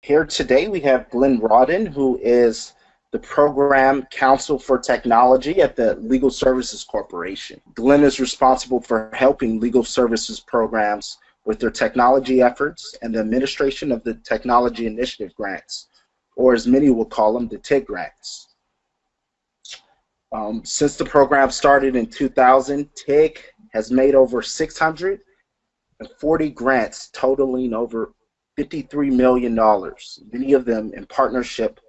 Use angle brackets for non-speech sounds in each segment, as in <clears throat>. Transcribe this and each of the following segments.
Here today we have Glenn Rawdon, who is the Program Counsel for Technology at the Legal Services Corporation. Glenn is responsible for helping legal services programs with their technology efforts and the administration of the Technology Initiative Grants, or as many will call them, the TIG grants. Um, since the program started in 2000, TIG has made over 640 grants totaling over $53 million, many of them in partnership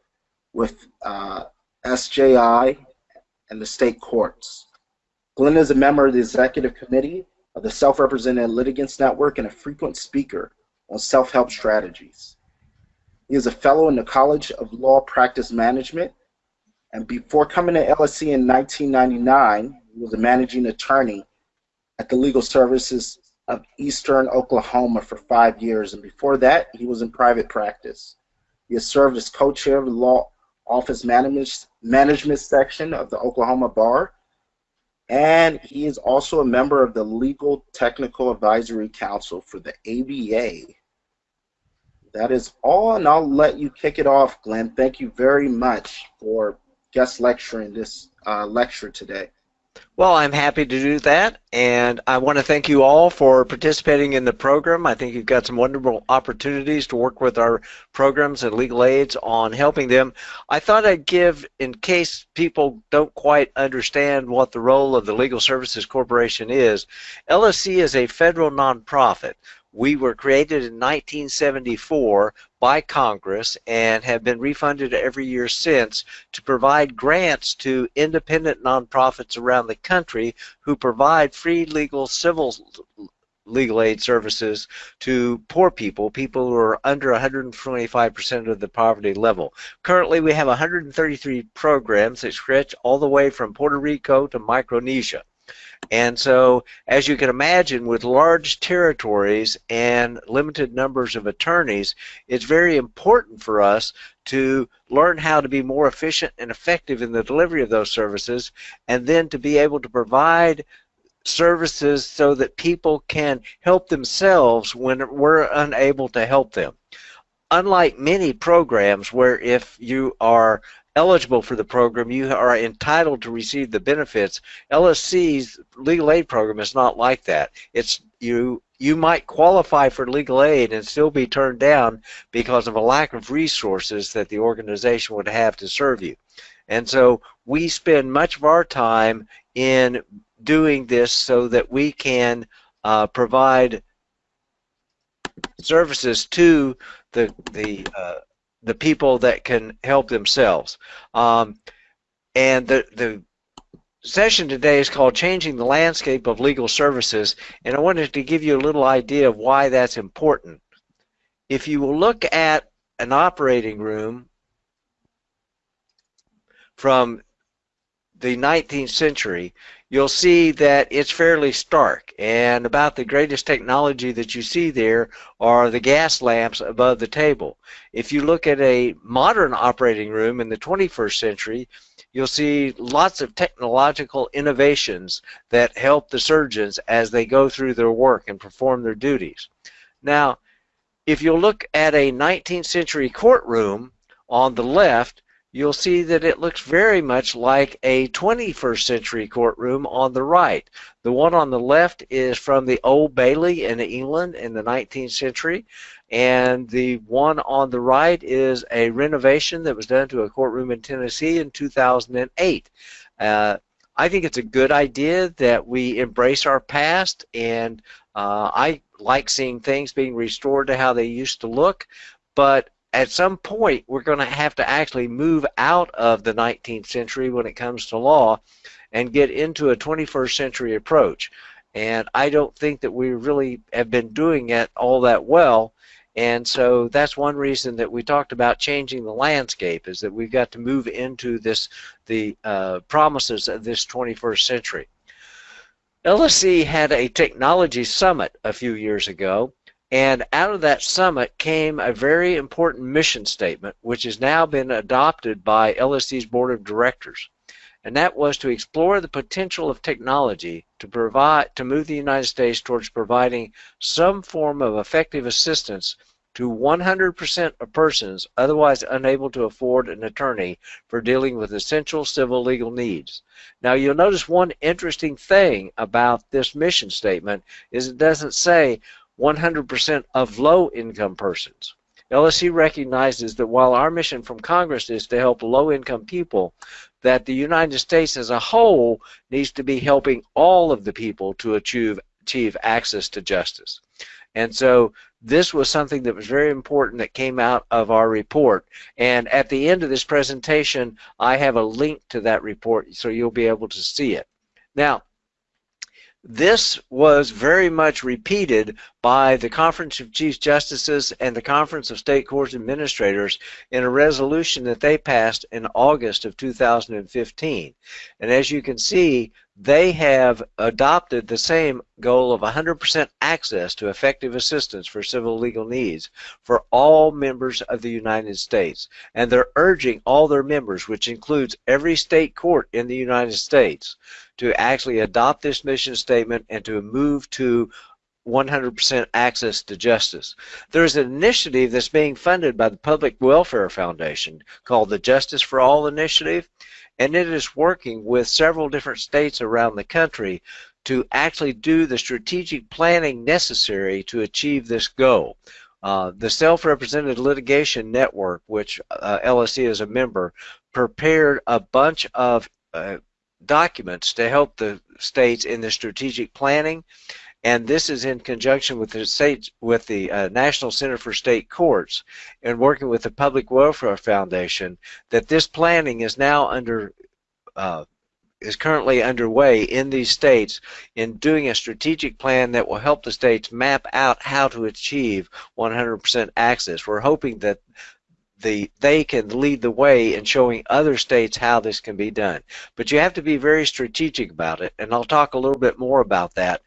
with uh, SJI and the state courts. Glenn is a member of the executive committee of the Self-Represented Litigants Network and a frequent speaker on self-help strategies. He is a fellow in the College of Law Practice Management, and before coming to LSC in 1999, he was a managing attorney at the Legal Services of Eastern Oklahoma for five years, and before that, he was in private practice. He has served as co-chair of the Law Office Management, Management Section of the Oklahoma Bar, and he is also a member of the Legal Technical Advisory Council for the ABA. That is all, and I'll let you kick it off, Glenn. Thank you very much for guest lecturing this uh, lecture today. Well, I'm happy to do that, and I want to thank you all for participating in the program. I think you've got some wonderful opportunities to work with our programs and legal aids on helping them. I thought I'd give, in case people don't quite understand what the role of the Legal Services Corporation is, LSC is a federal nonprofit. We were created in 1974 by Congress and have been refunded every year since to provide grants to independent nonprofits around the country who provide free legal civil legal aid services to poor people, people who are under 125% of the poverty level. Currently, we have 133 programs that stretch all the way from Puerto Rico to Micronesia. And so, as you can imagine, with large territories and limited numbers of attorneys, it's very important for us to learn how to be more efficient and effective in the delivery of those services, and then to be able to provide services so that people can help themselves when we're unable to help them. Unlike many programs where if you are eligible for the program, you are entitled to receive the benefits. LSC's legal aid program is not like that. It's you you might qualify for legal aid and still be turned down because of a lack of resources that the organization would have to serve you. And so we spend much of our time in doing this so that we can uh, provide services to the the uh, the people that can help themselves. Um, and the, the session today is called Changing the Landscape of Legal Services, and I wanted to give you a little idea of why that's important. If you will look at an operating room from the 19th century, you'll see that it's fairly stark. And about the greatest technology that you see there are the gas lamps above the table. If you look at a modern operating room in the 21st century, you'll see lots of technological innovations that help the surgeons as they go through their work and perform their duties. Now, if you look at a 19th century courtroom on the left, you'll see that it looks very much like a 21st century courtroom on the right. The one on the left is from the Old Bailey in England in the 19th century, and the one on the right is a renovation that was done to a courtroom in Tennessee in 2008. Uh, I think it's a good idea that we embrace our past, and uh, I like seeing things being restored to how they used to look, but at some point we're going to have to actually move out of the 19th century when it comes to law and get into a 21st century approach. And I don't think that we really have been doing it all that well. And so that's one reason that we talked about changing the landscape is that we've got to move into this the uh, promises of this 21st century. LSC had a technology summit a few years ago and out of that summit came a very important mission statement, which has now been adopted by LSC's board of directors. And that was to explore the potential of technology to provide to move the United States towards providing some form of effective assistance to 100% of persons otherwise unable to afford an attorney for dealing with essential civil legal needs. Now you'll notice one interesting thing about this mission statement is it doesn't say 100% of low income persons. LSC recognizes that while our mission from Congress is to help low income people, that the United States as a whole needs to be helping all of the people to achieve, achieve access to justice. And so this was something that was very important that came out of our report. And at the end of this presentation, I have a link to that report so you'll be able to see it. Now, this was very much repeated by the Conference of Chief Justices and the Conference of State Courts Administrators in a resolution that they passed in August of 2015. And as you can see, they have adopted the same goal of 100% access to effective assistance for civil legal needs for all members of the United States. And they're urging all their members, which includes every state court in the United States, to actually adopt this mission statement and to move to 100% access to justice. There's an initiative that's being funded by the Public Welfare Foundation called the Justice for All Initiative and it is working with several different states around the country to actually do the strategic planning necessary to achieve this goal. Uh, the Self-Represented Litigation Network, which uh, LSC is a member, prepared a bunch of uh, documents to help the states in the strategic planning and this is in conjunction with the state with the uh, National Center for State Courts and working with the Public Welfare Foundation that this planning is now under uh, is currently underway in these states in doing a strategic plan that will help the states map out how to achieve 100% access. We're hoping that the they can lead the way in showing other states how this can be done. But you have to be very strategic about it, and I'll talk a little bit more about that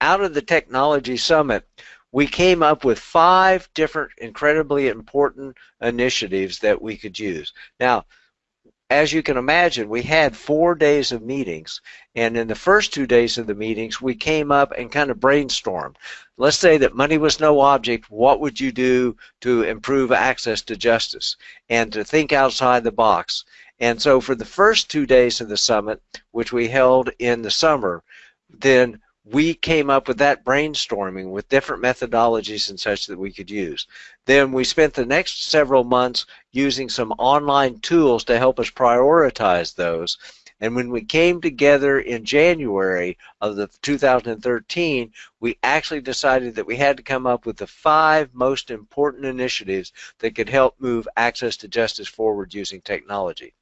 out of the Technology Summit, we came up with five different incredibly important initiatives that we could use. Now, as you can imagine, we had four days of meetings, and in the first two days of the meetings, we came up and kind of brainstormed. Let's say that money was no object, what would you do to improve access to justice and to think outside the box? And so for the first two days of the summit, which we held in the summer, then we came up with that brainstorming with different methodologies and such that we could use. Then we spent the next several months using some online tools to help us prioritize those. And when we came together in January of the 2013, we actually decided that we had to come up with the five most important initiatives that could help move access to justice forward using technology.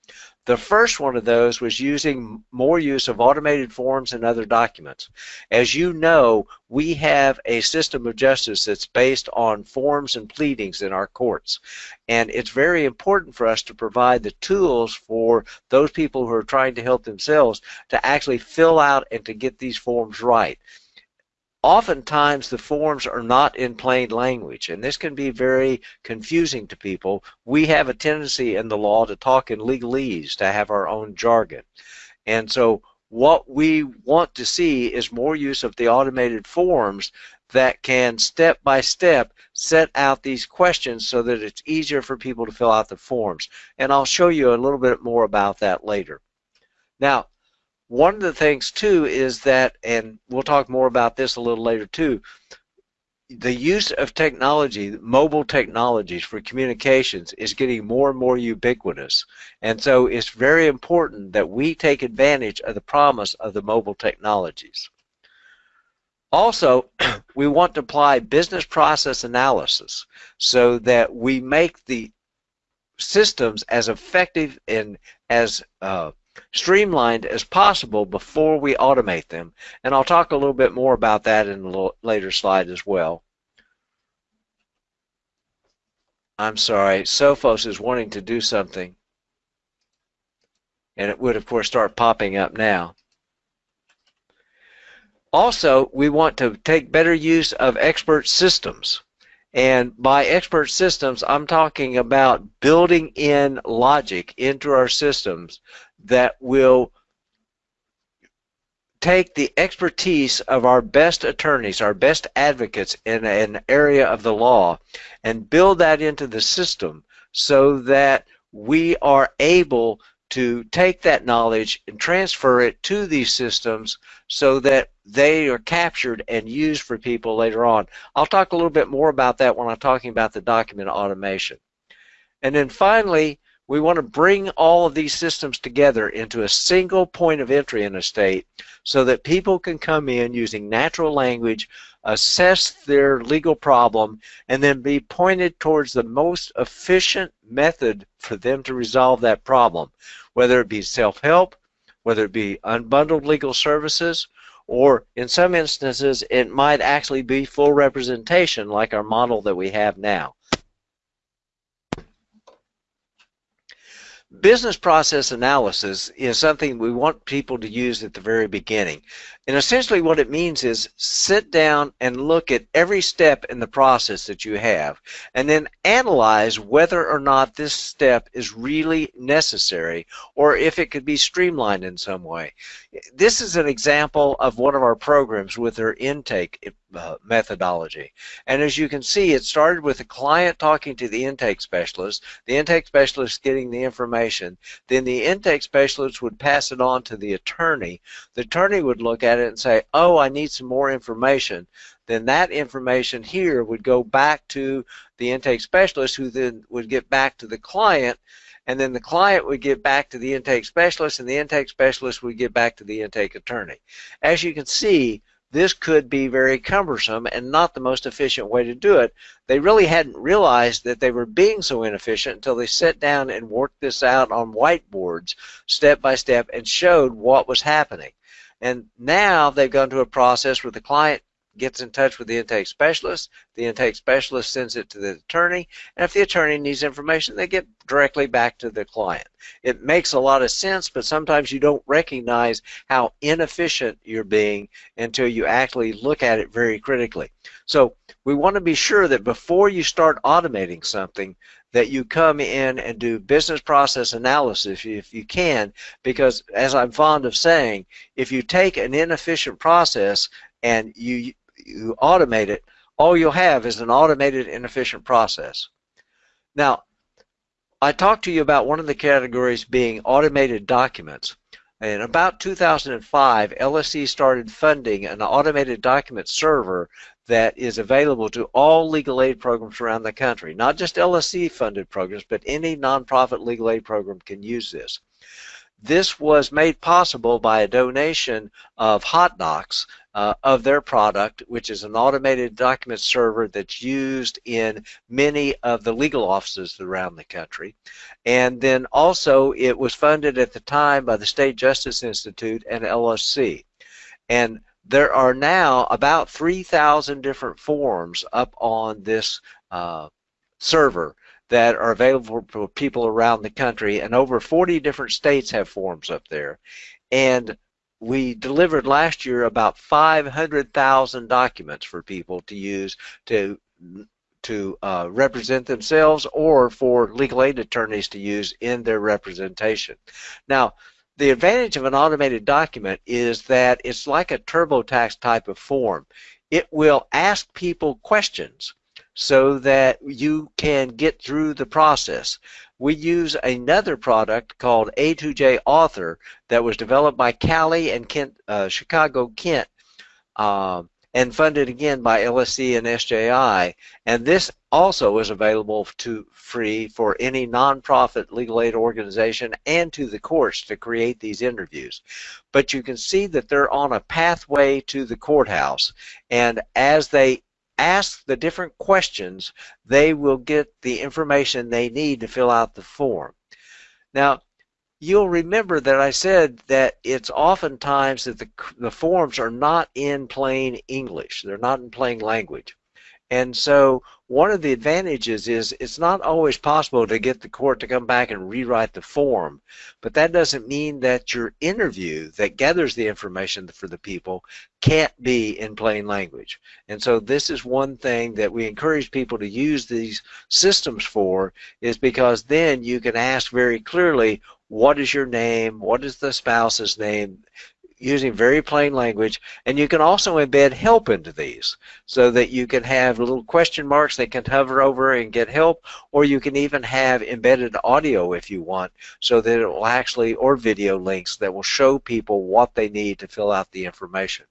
The first one of those was using more use of automated forms and other documents. As you know, we have a system of justice that's based on forms and pleadings in our courts. And it's very important for us to provide the tools for those people who are trying to help themselves to actually fill out and to get these forms right oftentimes the forms are not in plain language, and this can be very confusing to people. We have a tendency in the law to talk in legalese, to have our own jargon. And so what we want to see is more use of the automated forms that can step by step set out these questions so that it's easier for people to fill out the forms. And I'll show you a little bit more about that later. Now, one of the things too is that, and we'll talk more about this a little later too, the use of technology, mobile technologies for communications is getting more and more ubiquitous. And so it's very important that we take advantage of the promise of the mobile technologies. Also, <clears throat> we want to apply business process analysis so that we make the systems as effective and as uh, streamlined as possible before we automate them. And I'll talk a little bit more about that in a later slide as well. I'm sorry, Sophos is wanting to do something. And it would, of course, start popping up now. Also, we want to take better use of expert systems. And by expert systems, I'm talking about building in logic into our systems that will take the expertise of our best attorneys, our best advocates in an area of the law, and build that into the system so that we are able to take that knowledge and transfer it to these systems so that they are captured and used for people later on. I'll talk a little bit more about that when I'm talking about the document automation. And then finally, we want to bring all of these systems together into a single point of entry in a state so that people can come in using natural language, assess their legal problem, and then be pointed towards the most efficient method for them to resolve that problem, whether it be self-help, whether it be unbundled legal services, or in some instances it might actually be full representation like our model that we have now. Business process analysis is something we want people to use at the very beginning. And essentially what it means is sit down and look at every step in the process that you have and then analyze whether or not this step is really necessary or if it could be streamlined in some way. This is an example of one of our programs with their intake uh, methodology. And as you can see, it started with the client talking to the intake specialist, the intake specialist getting the information, then the intake specialist would pass it on to the attorney. The attorney would look at it and say, oh, I need some more information, then that information here would go back to the intake specialist who then would get back to the client and then the client would get back to the intake specialist and the intake specialist would get back to the intake attorney. As you can see, this could be very cumbersome and not the most efficient way to do it. They really hadn't realized that they were being so inefficient until they sat down and worked this out on whiteboards step by step and showed what was happening. And now they've gone to a process where the client gets in touch with the intake specialist, the intake specialist sends it to the attorney, and if the attorney needs information, they get directly back to the client. It makes a lot of sense, but sometimes you don't recognize how inefficient you're being until you actually look at it very critically. So we want to be sure that before you start automating something, that you come in and do business process analysis if you can, because as I'm fond of saying, if you take an inefficient process and you, you automate it, all you'll have is an automated inefficient process. Now, I talked to you about one of the categories being automated documents. In about 2005, LSC started funding an automated document server that is available to all legal aid programs around the country. Not just LSC funded programs, but any nonprofit legal aid program can use this. This was made possible by a donation of Hot HotDocs uh, of their product, which is an automated document server that's used in many of the legal offices around the country. And then also it was funded at the time by the State Justice Institute and LSC. And there are now about 3,000 different forms up on this uh, server that are available for people around the country and over 40 different states have forms up there and we delivered last year about 500,000 documents for people to use to to uh, represent themselves or for legal aid attorneys to use in their representation. Now, the advantage of an automated document is that it's like a TurboTax type of form. It will ask people questions so that you can get through the process. We use another product called A2J Author that was developed by CALI and Kent, uh, Chicago Kent uh, and funded again by LSC and SJI. And this also is available to free for any nonprofit legal aid organization and to the courts to create these interviews. But you can see that they're on a pathway to the courthouse. And as they ask the different questions, they will get the information they need to fill out the form. Now, you'll remember that I said that it's oftentimes that the, the forms are not in plain English. They're not in plain language. And so one of the advantages is it's not always possible to get the court to come back and rewrite the form, but that doesn't mean that your interview that gathers the information for the people can't be in plain language. And so this is one thing that we encourage people to use these systems for is because then you can ask very clearly what is your name, what is the spouse's name, using very plain language and you can also embed help into these so that you can have little question marks they can hover over and get help or you can even have embedded audio if you want so that it will actually or video links that will show people what they need to fill out the information.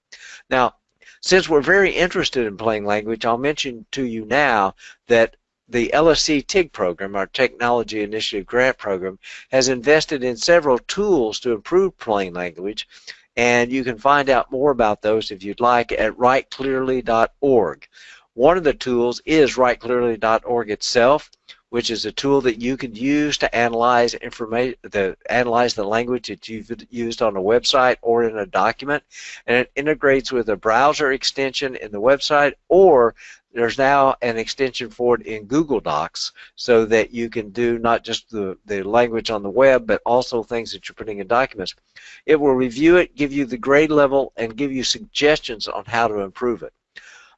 Now since we're very interested in plain language I'll mention to you now that the LSC TIG program, our Technology Initiative Grant Program, has invested in several tools to improve plain language, and you can find out more about those if you'd like at writeclearly.org. One of the tools is writeclearly.org itself, which is a tool that you can use to analyze information, the analyze the language that you've used on a website or in a document, and it integrates with a browser extension in the website or there's now an extension for it in Google Docs so that you can do not just the, the language on the web, but also things that you're putting in documents. It will review it, give you the grade level, and give you suggestions on how to improve it.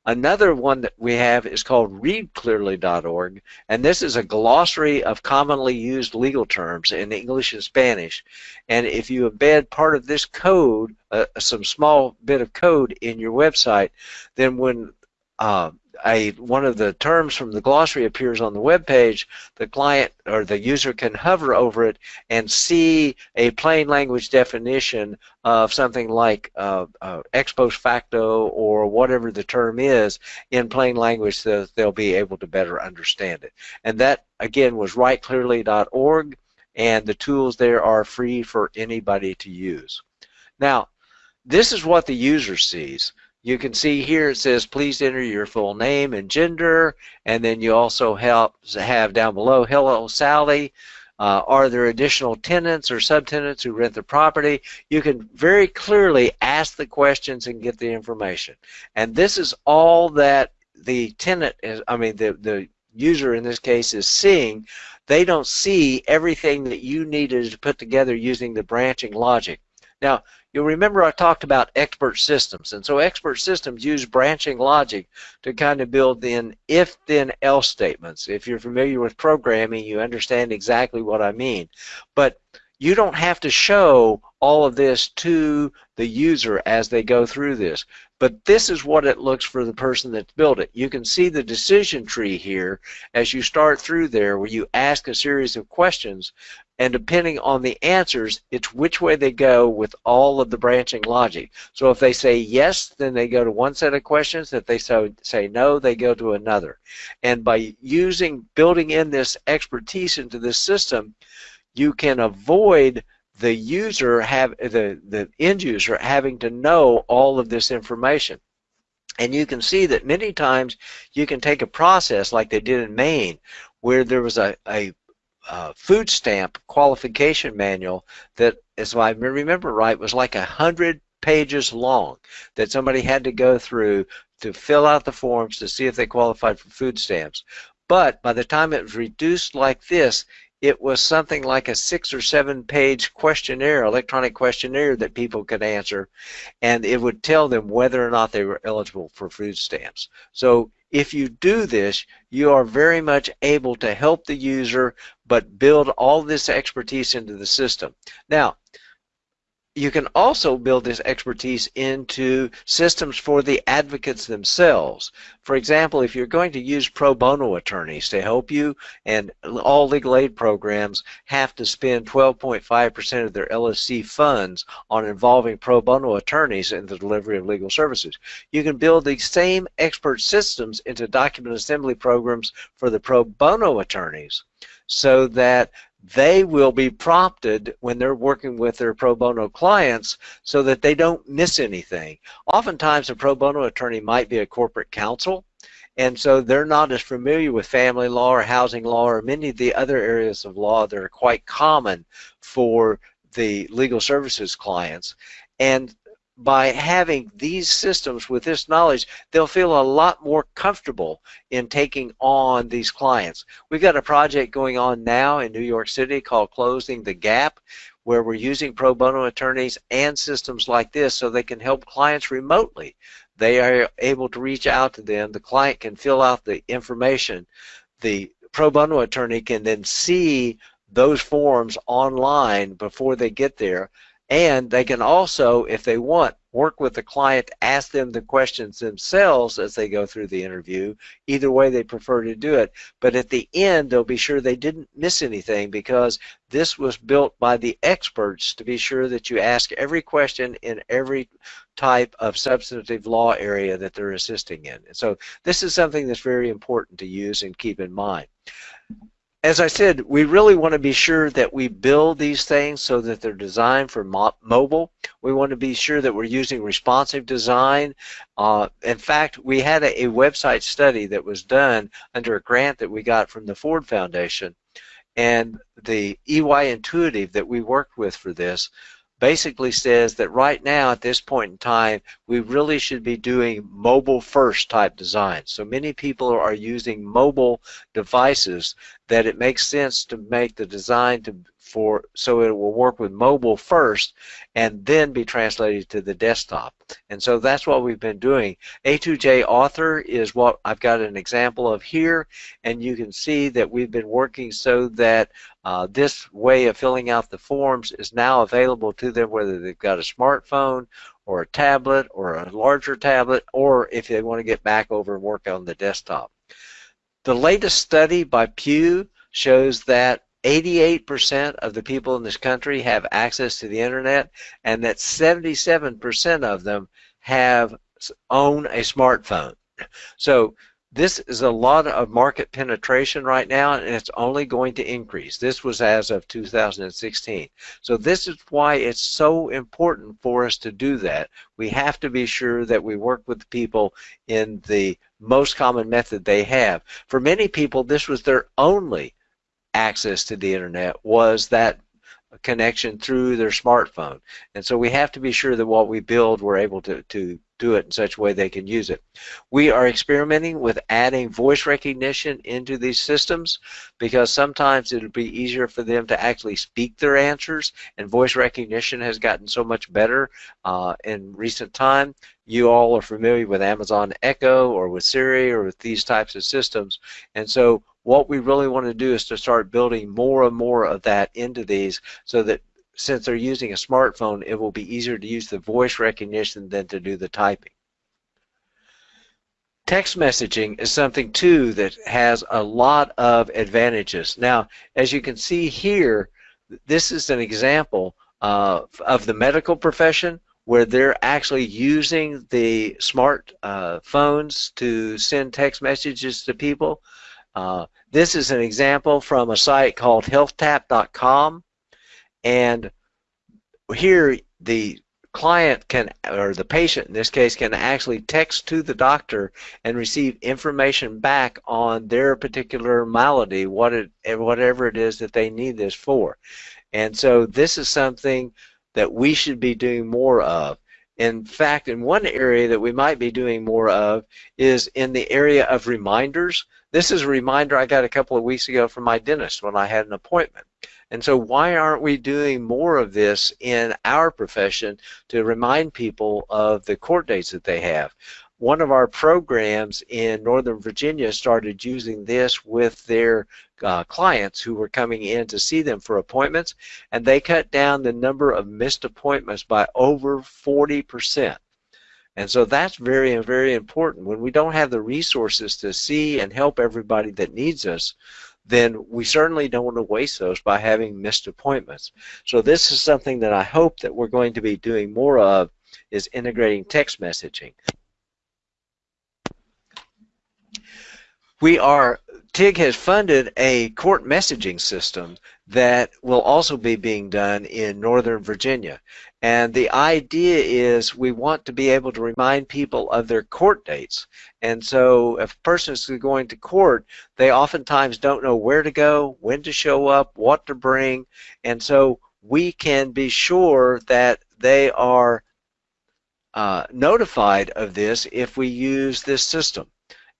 Another one that we have is called readclearly.org, and this is a glossary of commonly used legal terms in English and Spanish. And if you embed part of this code, uh, some small bit of code in your website, then when uh, one of the terms from the glossary appears on the web page, the client or the user can hover over it and see a plain language definition of something like uh, uh, ex post facto or whatever the term is in plain language so they'll be able to better understand it. And that, again, was writeclearly.org, and the tools there are free for anybody to use. Now, this is what the user sees. You can see here it says please enter your full name and gender and then you also have, have down below hello Sally uh, are there additional tenants or subtenants who rent the property? You can very clearly ask the questions and get the information. And this is all that the tenant is, I mean, the, the user in this case is seeing. They don't see everything that you needed to put together using the branching logic. Now, You'll remember I talked about expert systems, and so expert systems use branching logic to kind of build in if-then-else statements. If you're familiar with programming, you understand exactly what I mean. But you don't have to show all of this to the user as they go through this. But this is what it looks for the person that's built it. You can see the decision tree here as you start through there where you ask a series of questions and depending on the answers, it's which way they go with all of the branching logic. So if they say yes, then they go to one set of questions. If they say no, they go to another. And by using, building in this expertise into this system, you can avoid the user have the the end user having to know all of this information and you can see that many times you can take a process like they did in Maine where there was a, a uh, food stamp qualification manual that, as I remember right, was like a hundred pages long that somebody had to go through to fill out the forms to see if they qualified for food stamps. But by the time it was reduced like this, it was something like a six or seven page questionnaire, electronic questionnaire that people could answer, and it would tell them whether or not they were eligible for food stamps. So if you do this, you are very much able to help the user, but build all this expertise into the system. Now, you can also build this expertise into systems for the advocates themselves. For example, if you're going to use pro bono attorneys to help you, and all legal aid programs have to spend 12.5% of their LSC funds on involving pro bono attorneys in the delivery of legal services, you can build these same expert systems into document assembly programs for the pro bono attorneys so that they will be prompted when they're working with their pro bono clients so that they don't miss anything. Oftentimes, a pro bono attorney might be a corporate counsel, and so they're not as familiar with family law or housing law or many of the other areas of law that are quite common for the legal services clients. And by having these systems with this knowledge, they'll feel a lot more comfortable in taking on these clients. We've got a project going on now in New York City called Closing the Gap, where we're using pro bono attorneys and systems like this so they can help clients remotely. They are able to reach out to them. The client can fill out the information. The pro bono attorney can then see those forms online before they get there And they can also, if they want, work with the client, ask them the questions themselves as they go through the interview. Either way they prefer to do it. But at the end, they'll be sure they didn't miss anything because this was built by the experts to be sure that you ask every question in every type of substantive law area that they're assisting in. And So this is something that's very important to use and keep in mind as I said, we really want to be sure that we build these things so that they're designed for mo mobile. We want to be sure that we're using responsive design. Uh, in fact, we had a, a, website study that was done under a grant that we got from the Ford Foundation. And the EY Intuitive that we worked with for this basically says that right now at this point in time we really should be doing mobile first type design so many people are using mobile devices that it makes sense to make the design to for so it will work with mobile first and then be translated to the desktop. And so that's what we've been doing. A2J author is what I've got an example of here. And you can see that we've been working so that uh, this way of filling out the forms is now available to them whether they've got a smartphone or a tablet or a larger tablet or if they want to get back over and work on the desktop. The latest study by Pew shows that 88% of the people in this country have access to the internet and that 77% of them have own a smartphone. So this is a lot of market penetration right now, and it's only going to increase. This was as of 2016. So this is why it's so important for us to do that. We have to be sure that we work with people in the most common method they have. For many people, this was their only access to the internet was that connection through their smartphone. And so we have to be sure that what we build, we're able to, to do it in such a way they can use it. We are experimenting with adding voice recognition into these systems because sometimes it would be easier for them to actually speak their answers and voice recognition has gotten so much better uh, in recent time. You all are familiar with Amazon Echo or with Siri or with these types of systems and so what we really want to do is to start building more and more of that into these so that since they're using a smartphone, it will be easier to use the voice recognition than to do the typing. Text messaging is something too that has a lot of advantages. Now, as you can see here, this is an example uh, of the medical profession where they're actually using the smart uh, phones to send text messages to people. Uh, this is an example from a site called healthtap.com and here the client can or the patient in this case can actually text to the doctor and receive information back on their particular malady what it whatever it is that they need this for. And so this is something that we should be doing more of. In fact, in one area that we might be doing more of is in the area of reminders. This is a reminder I got a couple of weeks ago from my dentist when I had an appointment. And so why aren't we doing more of this in our profession to remind people of the court dates that they have? one of our programs in Northern Virginia started using this with their uh, clients who were coming in to see them for appointments, and they cut down the number of missed appointments by over 40%. And so that's very, very important. When we don't have the resources to see and help everybody that needs us, then we certainly don't want to waste those by having missed appointments. So this is something that I hope that we're going to be doing more of is integrating text messaging. we are TIG has funded a court messaging system that will also be being done in Northern Virginia. And the idea is we want to be able to remind people of their court dates. And so if a person is going to court, they oftentimes don't know where to go, when to show up, what to bring. And so we can be sure that they are uh, notified of this if we use this system.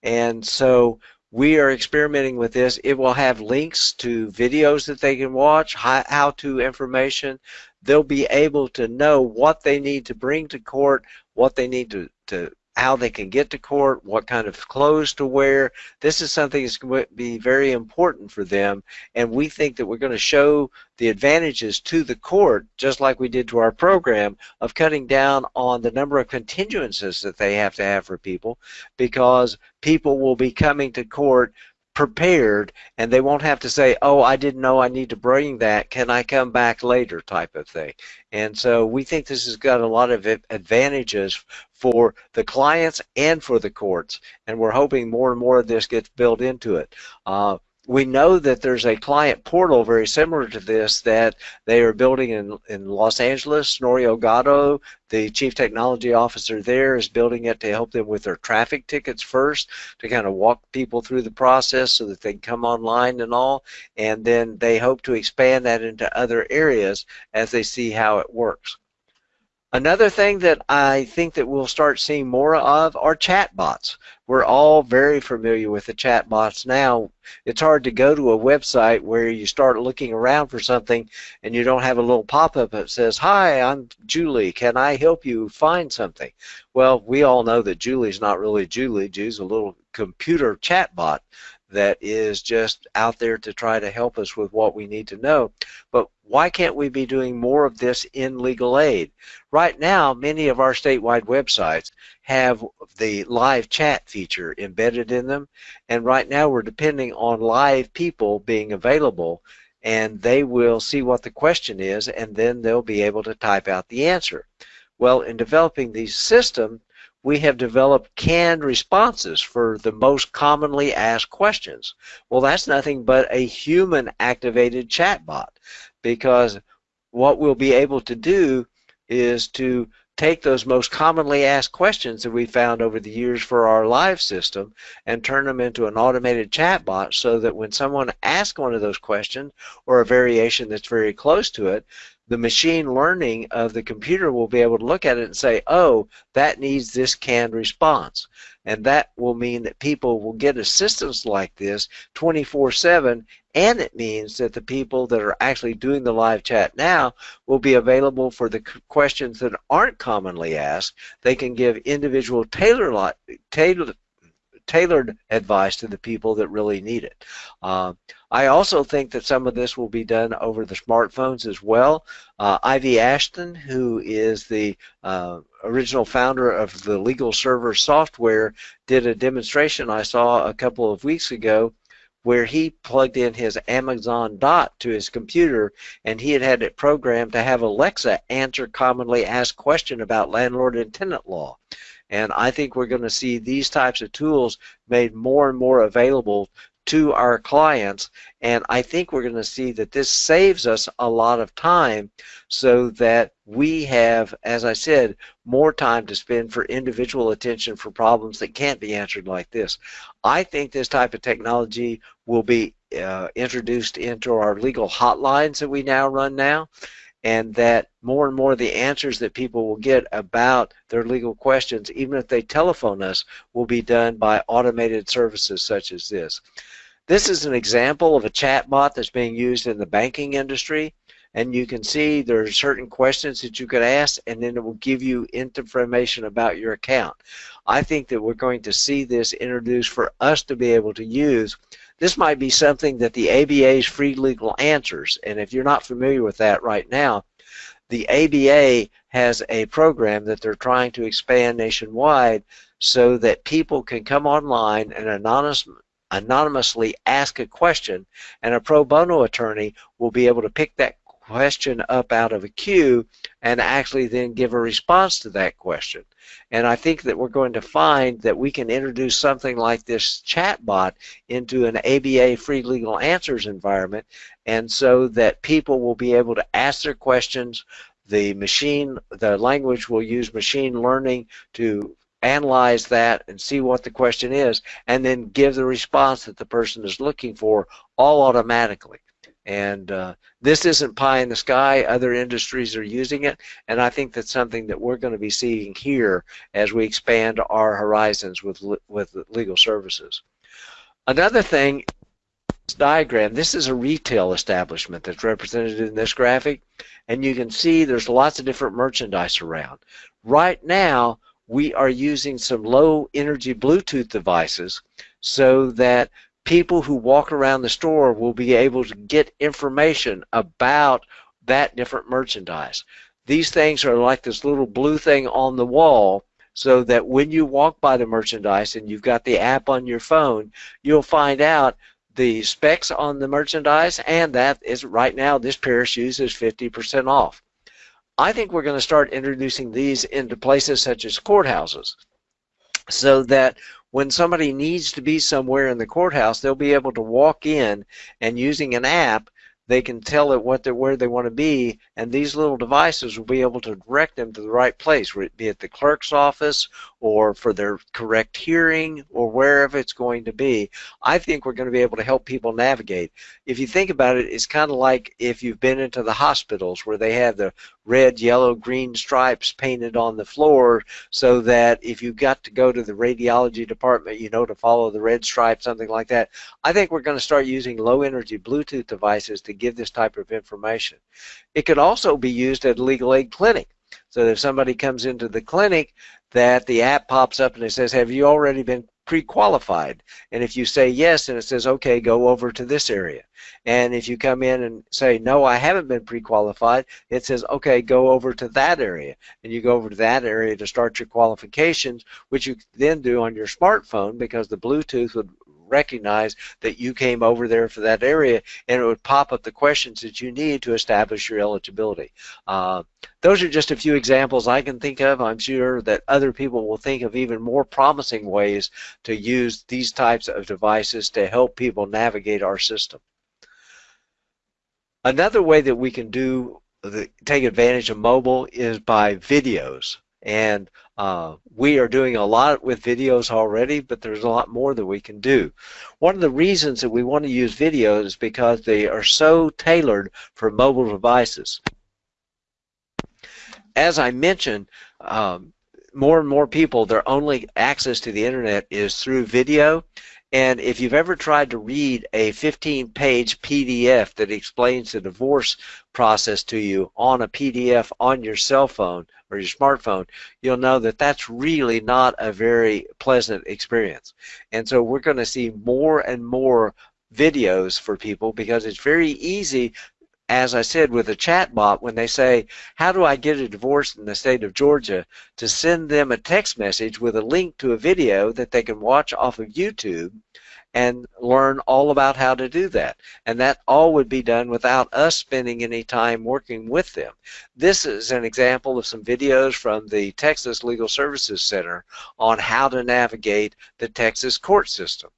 And so we are experimenting with this. It will have links to videos that they can watch, how-to information. They'll be able to know what they need to bring to court, what they need to, to how they can get to court, what kind of clothes to wear. This is something that's going to be very important for them, and we think that we're going to show the advantages to the court, just like we did to our program, of cutting down on the number of continuances that they have to have for people, because people will be coming to court prepared and they won't have to say, oh, I didn't know I need to bring that. Can I come back later type of thing. And so we think this has got a lot of advantages for the clients and for the courts. And we're hoping more and more of this gets built into it. Uh, we know that there's a client portal very similar to this that they are building in, in Los Angeles. Snorri Ogata, the chief technology officer there, is building it to help them with their traffic tickets first, to kind of walk people through the process so that they can come online and all. And then they hope to expand that into other areas as they see how it works. Another thing that I think that we'll start seeing more of are chatbots. We're all very familiar with the chatbots now. It's hard to go to a website where you start looking around for something and you don't have a little pop-up that says, Hi, I'm Julie. Can I help you find something? Well, we all know that Julie's not really Julie. Julie's a little computer chatbot that is just out there to try to help us with what we need to know. But why can't we be doing more of this in legal aid? Right now, many of our statewide websites have the live chat feature embedded in them, and right now we're depending on live people being available and they will see what the question is and then they'll be able to type out the answer. Well, in developing these systems, we have developed canned responses for the most commonly asked questions. Well, that's nothing but a human activated chatbot because what we'll be able to do is to take those most commonly asked questions that we found over the years for our live system and turn them into an automated chatbot so that when someone asks one of those questions or a variation that's very close to it, the machine learning of the computer will be able to look at it and say, oh, that needs this canned response. And that will mean that people will get assistance like this 24 7 and it means that the people that are actually doing the live chat now will be available for the questions that aren't commonly asked. They can give individual tailor, tailored, tailored advice to the people that really need it. Uh, I also think that some of this will be done over the smartphones as well. Uh, Ivy Ashton, who is the uh, original founder of the Legal Server software, did a demonstration I saw a couple of weeks ago where he plugged in his Amazon Dot to his computer and he had had it programmed to have Alexa answer commonly asked question about landlord and tenant law. And I think we're going to see these types of tools made more and more available to our clients. And I think we're going to see that this saves us a lot of time so that we have, as I said, more time to spend for individual attention for problems that can't be answered like this. I think this type of technology will be uh, introduced into our legal hotlines that we now run now and that more and more of the answers that people will get about their legal questions, even if they telephone us, will be done by automated services such as this. This is an example of a chatbot that's being used in the banking industry and you can see there are certain questions that you could ask and then it will give you information about your account. I think that we're going to see this introduced for us to be able to use. This might be something that the ABA's free legal answers. And if you're not familiar with that right now the ABA has a program that they're trying to expand nationwide so that people can come online and anonymous, anonymously ask a question and a pro bono attorney will be able to pick that question up out of a queue and actually then give a response to that question. And I think that we're going to find that we can introduce something like this chatbot into an ABA free legal answers environment and so that people will be able to ask their questions the machine the language will use machine learning to analyze that and see what the question is, and then give the response that the person is looking for all automatically. And uh, this isn't pie in the sky. Other industries are using it, and I think that's something that we're going to be seeing here as we expand our horizons with with legal services. Another thing, this diagram. This is a retail establishment that's represented in this graphic, and you can see there's lots of different merchandise around. Right now, we are using some low energy Bluetooth devices so that people who walk around the store will be able to get information about that different merchandise. These things are like this little blue thing on the wall so that when you walk by the merchandise and you've got the app on your phone, you'll find out the specs on the merchandise and that is right now this pair of shoes is 50% off. I think we're going to start introducing these into places such as courthouses so that when somebody needs to be somewhere in the courthouse, they'll be able to walk in and using an app, they can tell it what they're where they want to be, and these little devices will be able to direct them to the right place, be it the clerk's office or for their correct hearing or wherever it's going to be. I think we're going to be able to help people navigate. If you think about it, it's kind of like if you've been into the hospitals where they have the red, yellow, green stripes painted on the floor so that if you've got to go to the radiology department, you know to follow the red stripe, something like that. I think we're going to start using low energy Bluetooth devices to give this type of information. It could also be used at a legal aid clinic. So if somebody comes into the clinic, that the app pops up and it says, have you already been pre-qualified? And if you say yes, and it says, okay, go over to this area. And if you come in and say, no, I haven't been pre-qualified, it says, okay, go over to that area. And you go over to that area to start your qualifications, which you then do on your smartphone because the Bluetooth would recognize that you came over there for that area and it would pop up the questions that you need to establish your eligibility. Uh, those are just a few examples I can think of. I'm sure that other people will think of even more promising ways to use these types of devices to help people navigate our system. Another way that we can do the, take advantage of mobile is by videos. And uh, we are doing a lot with videos already, but there's a lot more that we can do. One of the reasons that we want to use videos is because they are so tailored for mobile devices. As I mentioned, um, more and more people, their only access to the internet is through video. And if you've ever tried to read a 15 page PDF that explains the divorce process to you on a PDF on your cell phone, or your smartphone, you'll know that that's really not a very pleasant experience. And so we're going to see more and more videos for people because it's very easy as I said with a chatbot, when they say, how do I get a divorce in the state of Georgia, to send them a text message with a link to a video that they can watch off of YouTube and learn all about how to do that. And that all would be done without us spending any time working with them. This is an example of some videos from the Texas Legal Services Center on how to navigate the Texas court system.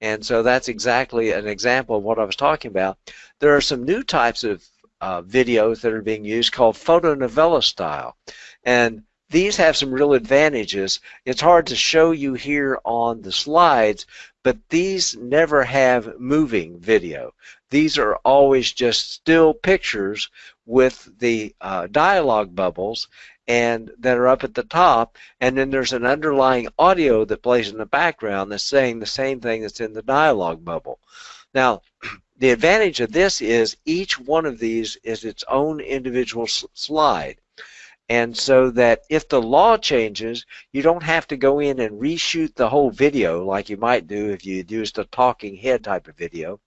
And so that's exactly an example of what I was talking about. There are some new types of uh, videos that are being used called fotonovela style. And these have some real advantages. It's hard to show you here on the slides, but these never have moving video. These are always just still pictures with the uh, dialogue bubbles and that are up at the top and then there's an underlying audio that plays in the background that's saying the same thing that's in the dialogue bubble. Now <clears throat> the advantage of this is each one of these is its own individual slide and so that if the law changes, you don't have to go in and reshoot the whole video like you might do if you used a talking head type of video.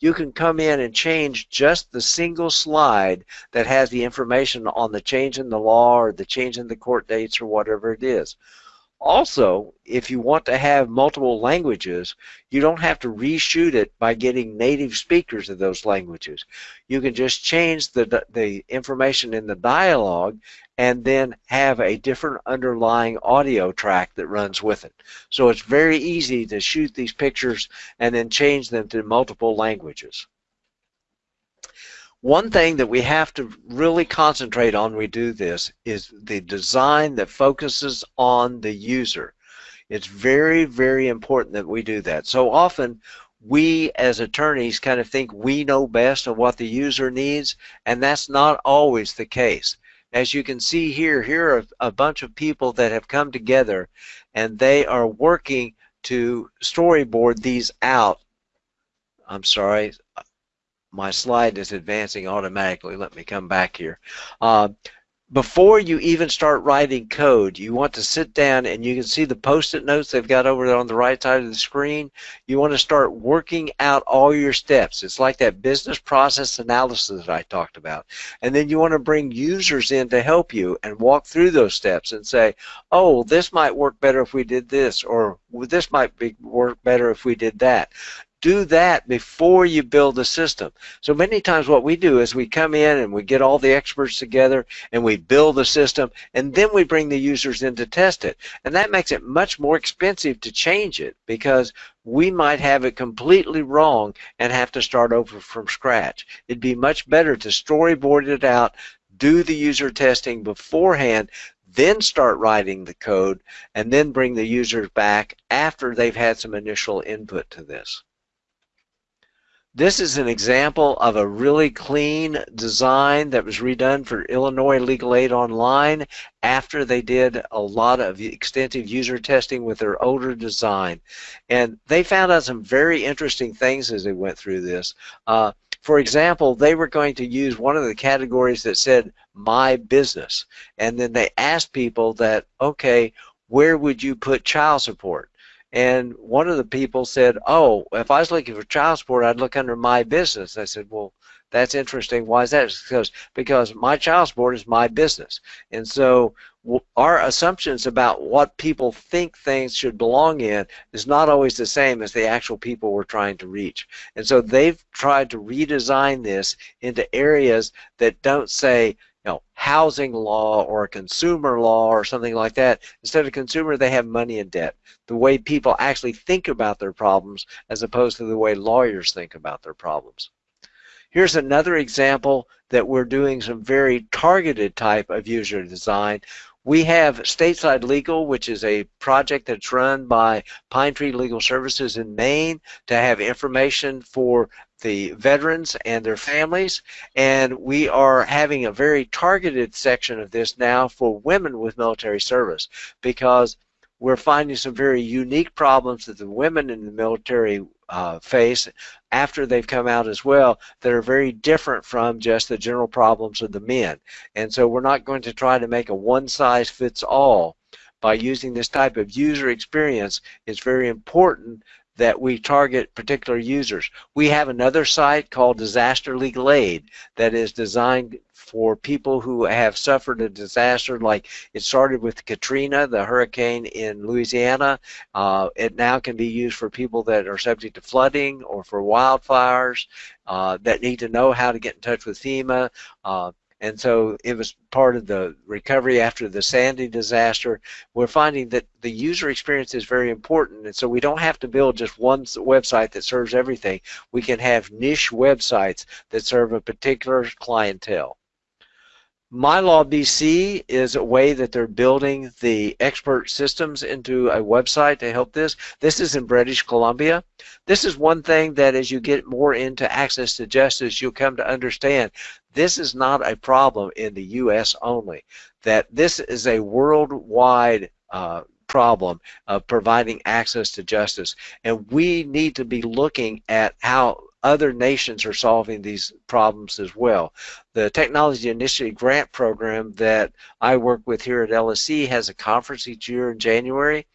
You can come in and change just the single slide that has the information on the change in the law or the change in the court dates or whatever it is. Also, if you want to have multiple languages, you don't have to reshoot it by getting native speakers of those languages. You can just change the, the information in the dialogue and then have a different underlying audio track that runs with it. So it's very easy to shoot these pictures and then change them to multiple languages. One thing that we have to really concentrate on when we do this is the design that focuses on the user. It's very, very important that we do that. So often we as attorneys kind of think we know best of what the user needs, and that's not always the case. As you can see here, here are a bunch of people that have come together and they are working to storyboard these out. I'm sorry, my slide is advancing automatically. Let me come back here. Uh, before you even start writing code, you want to sit down and you can see the post-it notes they've got over there on the right side of the screen. You want to start working out all your steps. It's like that business process analysis that I talked about. And then you want to bring users in to help you and walk through those steps and say, oh, this might work better if we did this, or this might be, work better if we did that do that before you build the system. So many times what we do is we come in and we get all the experts together and we build the system and then we bring the users in to test it. And that makes it much more expensive to change it because we might have it completely wrong and have to start over from scratch. It'd be much better to storyboard it out, do the user testing beforehand, then start writing the code, and then bring the users back after they've had some initial input to this. This is an example of a really clean design that was redone for Illinois Legal Aid Online after they did a lot of extensive user testing with their older design. And they found out some very interesting things as they went through this. Uh, for example, they were going to use one of the categories that said my business. And then they asked people that, okay, where would you put child support? And one of the people said, "Oh, if I was looking for child support, I'd look under my business." I said, "Well, that's interesting. Why is that?" Because because my child support is my business, and so our assumptions about what people think things should belong in is not always the same as the actual people we're trying to reach. And so they've tried to redesign this into areas that don't say, know, housing law or a consumer law or something like that. Instead of consumer, they have money and debt. The way people actually think about their problems as opposed to the way lawyers think about their problems. Here's another example that we're doing some very targeted type of user design. We have Stateside Legal, which is a project that's run by Pine Tree Legal Services in Maine to have information for the veterans and their families and we are having a very targeted section of this now for women with military service because we're finding some very unique problems that the women in the military uh, face after they've come out as well that are very different from just the general problems of the men. And so we're not going to try to make a one size fits all by using this type of user experience. It's very important that we target particular users. We have another site called Disaster Legal Aid that is designed for people who have suffered a disaster like it started with Katrina, the hurricane in Louisiana. Uh, it now can be used for people that are subject to flooding or for wildfires uh, that need to know how to get in touch with FEMA. Uh, and so it was part of the recovery after the Sandy disaster. We're finding that the user experience is very important, and so we don't have to build just one website that serves everything. We can have niche websites that serve a particular clientele. MyLaw BC is a way that they're building the expert systems into a website to help this. This is in British Columbia. This is one thing that as you get more into access to justice, you'll come to understand this is not a problem in the U.S. only, that this is a worldwide uh, problem of providing access to justice. And we need to be looking at how other nations are solving these problems as well. The Technology Initiative Grant Program that I work with here at LSC has a conference each year in January,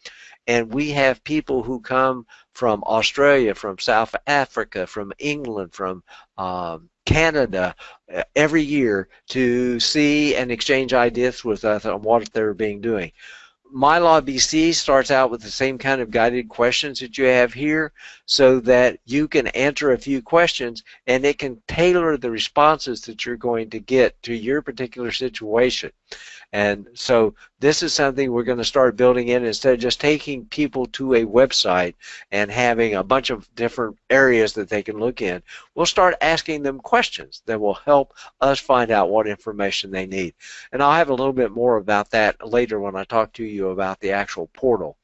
and we have people who come from Australia, from South Africa, from England, from um, Canada uh, every year to see and exchange ideas with us on what they're being doing. MyLaw BC starts out with the same kind of guided questions that you have here so that you can answer a few questions and it can tailor the responses that you're going to get to your particular situation. And so this is something we're going to start building in instead of just taking people to a website and having a bunch of different areas that they can look in. We'll start asking them questions that will help us find out what information they need. And I'll have a little bit more about that later when I talk to you about the actual portal.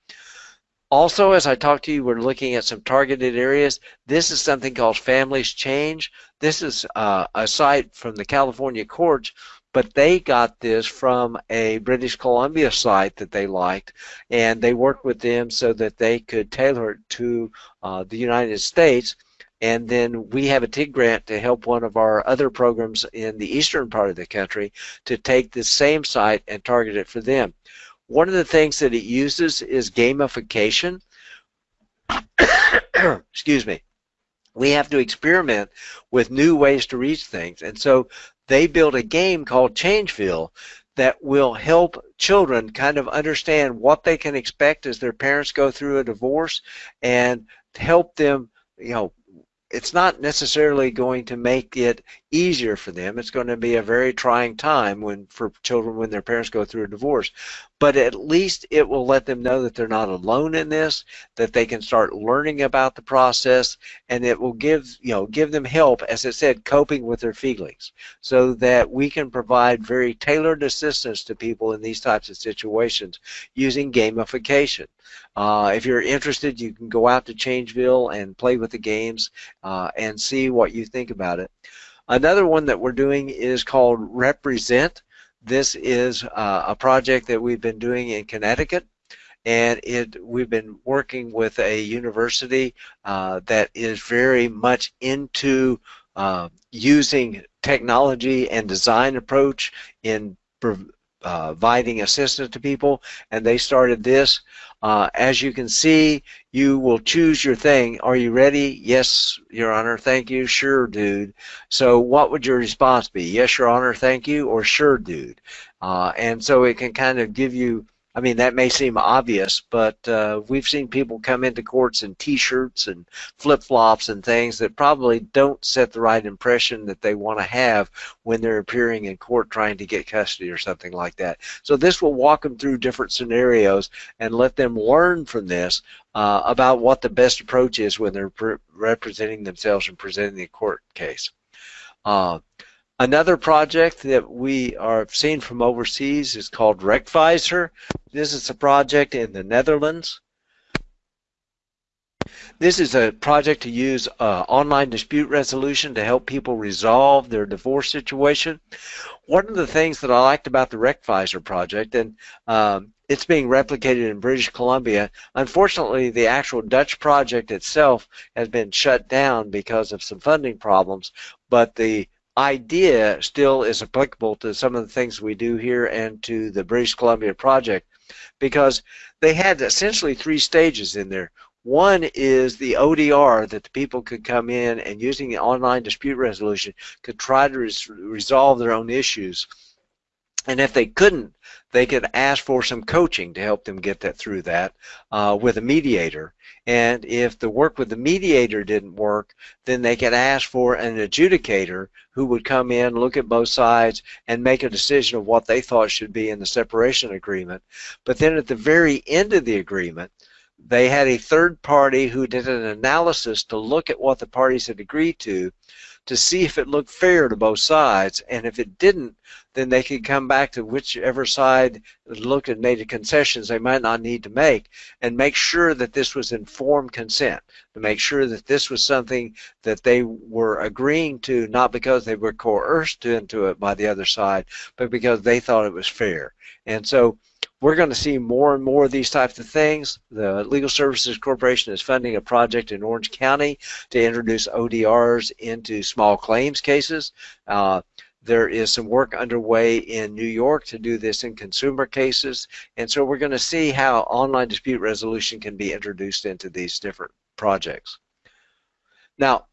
Also, as I talk to you, we're looking at some targeted areas. This is something called Families Change. This is uh, a site from the California courts but they got this from a British Columbia site that they liked, and they worked with them so that they could tailor it to uh, the United States. and then we have a TIG grant to help one of our other programs in the eastern part of the country to take the same site and target it for them. One of the things that it uses is gamification. <coughs> Excuse me. We have to experiment with new ways to reach things. And so they built a game called Changeville that will help children kind of understand what they can expect as their parents go through a divorce and help them, you know, it's not necessarily going to make it easier for them. It's going to be a very trying time when for children when their parents go through a divorce. But at least it will let them know that they're not alone in this, that they can start learning about the process, and it will give you know give them help, as I said, coping with their feelings, so that we can provide very tailored assistance to people in these types of situations using gamification. Uh, if you're interested, you can go out to Changeville and play with the games uh, and see what you think about it. Another one that we're doing is called Represent. This is uh, a project that we've been doing in Connecticut and it we've been working with a university uh, that is very much into uh, using technology and design approach in providing assistance to people and they started this uh, as you can see, you will choose your thing. Are you ready? Yes, Your Honor, thank you. Sure, dude. So what would your response be? Yes, Your Honor, thank you, or sure, dude. Uh, and so it can kind of give you I mean, that may seem obvious, but uh, we've seen people come into courts in T-shirts and flip-flops and things that probably don't set the right impression that they want to have when they're appearing in court trying to get custody or something like that. So this will walk them through different scenarios and let them learn from this uh, about what the best approach is when they're representing themselves and presenting a court case. Uh, Another project that we are seeing from overseas is called Rechtwijzer. This is a project in the Netherlands. This is a project to use uh, online dispute resolution to help people resolve their divorce situation. One of the things that I liked about the Rechtwijzer project, and um, it's being replicated in British Columbia. Unfortunately, the actual Dutch project itself has been shut down because of some funding problems, but the idea still is applicable to some of the things we do here and to the British Columbia project because they had essentially three stages in there. One is the ODR that the people could come in and using the online dispute resolution could try to res resolve their own issues. And if they couldn't, they could ask for some coaching to help them get that through that uh, with a mediator. And if the work with the mediator didn't work, then they could ask for an adjudicator who would come in, look at both sides, and make a decision of what they thought should be in the separation agreement. But then at the very end of the agreement, they had a third party who did an analysis to look at what the parties had agreed to to see if it looked fair to both sides. And if it didn't, then they could come back to whichever side looked and made the concessions they might not need to make and make sure that this was informed consent, to make sure that this was something that they were agreeing to not because they were coerced into it by the other side, but because they thought it was fair. And so we're going to see more and more of these types of things. The Legal Services Corporation is funding a project in Orange County to introduce ODRs into small claims cases. Uh, there is some work underway in New York to do this in consumer cases. And so we're going to see how online dispute resolution can be introduced into these different projects. Now,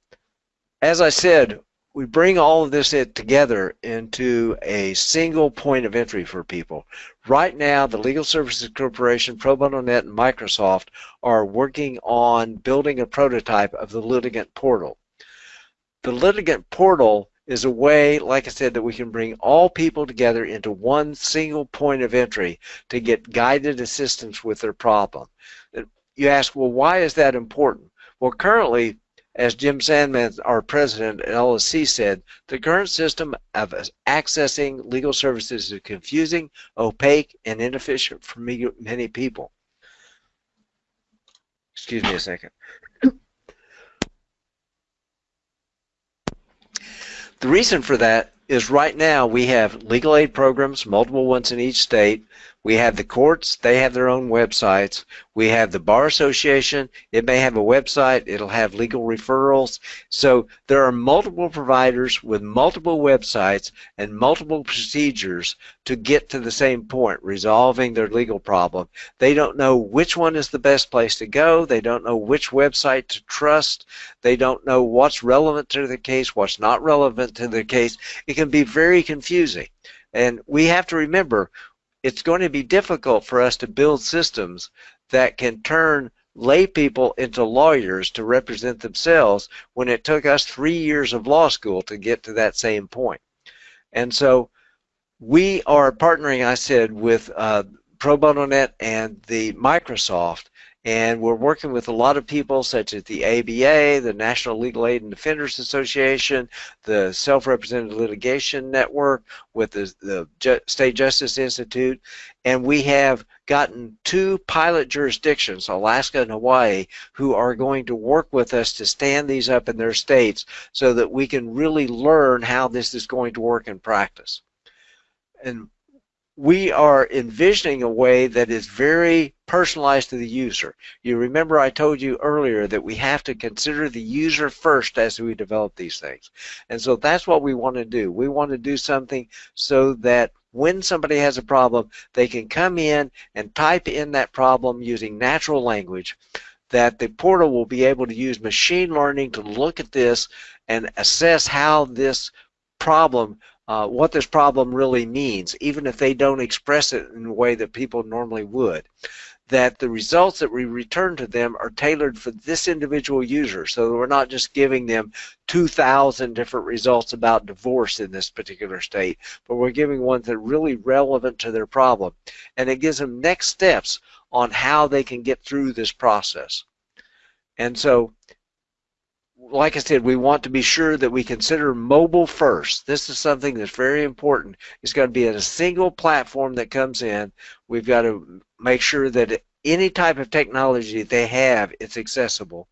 as I said, we bring all of this together into a single point of entry for people. Right now, the Legal Services Corporation, Pro Bono Net, and Microsoft are working on building a prototype of the litigant portal. The litigant portal is a way, like I said, that we can bring all people together into one single point of entry to get guided assistance with their problem. Uh, you ask, well, why is that important? Well, currently, as Jim Sandman, our president at LSC said, the current system of accessing legal services is confusing, opaque, and inefficient for many people. Excuse me a second. The reason for that is right now we have legal aid programs, multiple ones in each state. We have the courts, they have their own websites. We have the Bar Association, it may have a website, it'll have legal referrals. So there are multiple providers with multiple websites and multiple procedures to get to the same point, resolving their legal problem. They don't know which one is the best place to go, they don't know which website to trust, they don't know what's relevant to the case, what's not relevant to the case. It can be very confusing. And we have to remember it's going to be difficult for us to build systems that can turn lay people into lawyers to represent themselves when it took us three years of law school to get to that same point. And so we are partnering, I said, with uh, Pro and the Microsoft and we're working with a lot of people such as the ABA, the National Legal Aid and Defenders Association, the Self-Represented Litigation Network, with the, the Ju State Justice Institute, and we have gotten two pilot jurisdictions, Alaska and Hawaii, who are going to work with us to stand these up in their states so that we can really learn how this is going to work in practice. And we are envisioning a way that is very personalized to the user. You remember I told you earlier that we have to consider the user first as we develop these things. And so that's what we want to do. We want to do something so that when somebody has a problem, they can come in and type in that problem using natural language that the portal will be able to use machine learning to look at this and assess how this problem uh, what this problem really means, even if they don't express it in a way that people normally would. That the results that we return to them are tailored for this individual user, so we're not just giving them 2,000 different results about divorce in this particular state, but we're giving ones that are really relevant to their problem. And it gives them next steps on how they can get through this process. And so like I said, we want to be sure that we consider mobile first. This is something that's very important. It's got to be a single platform that comes in. We've got to make sure that any type of technology they have, it's accessible.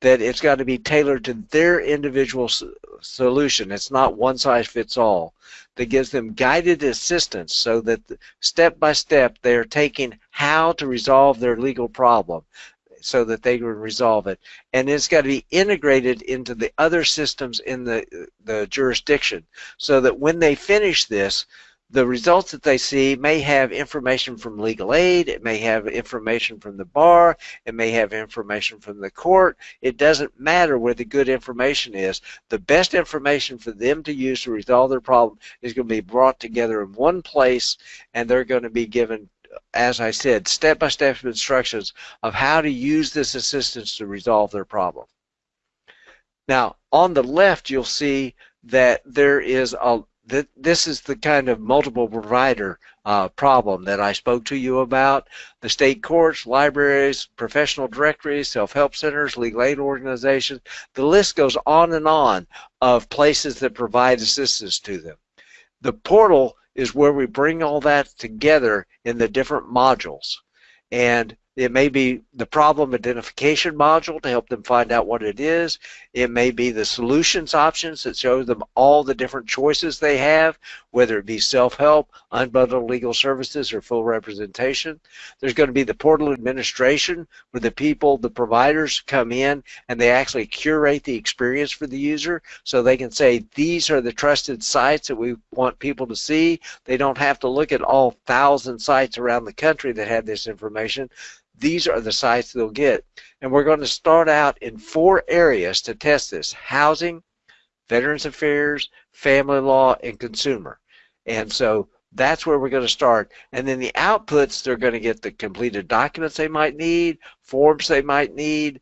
That it's got to be tailored to their individual solution. It's not one size fits all. That gives them guided assistance so that step by step they're taking how to resolve their legal problem so that they can resolve it. And it's got to be integrated into the other systems in the, the jurisdiction so that when they finish this, the results that they see may have information from legal aid, it may have information from the bar, it may have information from the court. It doesn't matter where the good information is. The best information for them to use to resolve their problem is going to be brought together in one place and they're going to be given as I said, step-by-step -step instructions of how to use this assistance to resolve their problem. Now, on the left, you'll see that there is a that this is the kind of multiple provider uh, problem that I spoke to you about. The state courts, libraries, professional directories, self-help centers, legal aid organizations. The list goes on and on of places that provide assistance to them. The portal is where we bring all that together in the different modules. And it may be the problem identification module to help them find out what it is. It may be the solutions options that show them all the different choices they have, whether it be self-help, unbundled legal services, or full representation. There's going to be the portal administration where the people, the providers come in and they actually curate the experience for the user so they can say these are the trusted sites that we want people to see. They don't have to look at all thousand sites around the country that have this information these are the sites they'll get. And we're going to start out in four areas to test this. Housing, Veterans Affairs, Family Law, and Consumer. And so that's where we're going to start. And then the outputs, they're going to get the completed documents they might need, forms they might need,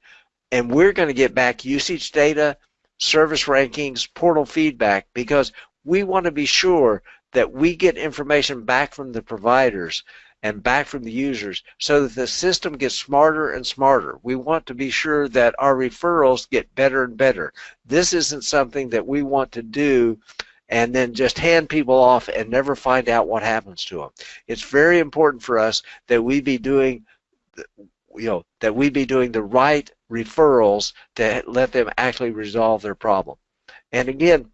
and we're going to get back usage data, service rankings, portal feedback, because we want to be sure that we get information back from the providers and back from the users so that the system gets smarter and smarter. We want to be sure that our referrals get better and better. This isn't something that we want to do and then just hand people off and never find out what happens to them. It's very important for us that we be doing you know that we be doing the right referrals to let them actually resolve their problem. And again,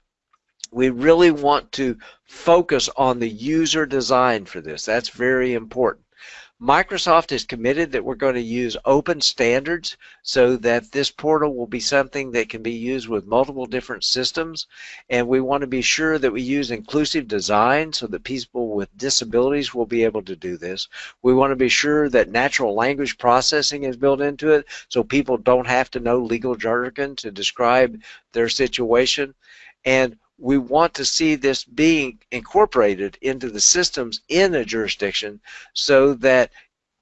we really want to focus on the user design for this. That's very important. Microsoft is committed that we're going to use open standards so that this portal will be something that can be used with multiple different systems. And we want to be sure that we use inclusive design so that people with disabilities will be able to do this. We want to be sure that natural language processing is built into it so people don't have to know legal jargon to describe their situation. And we want to see this being incorporated into the systems in a jurisdiction so that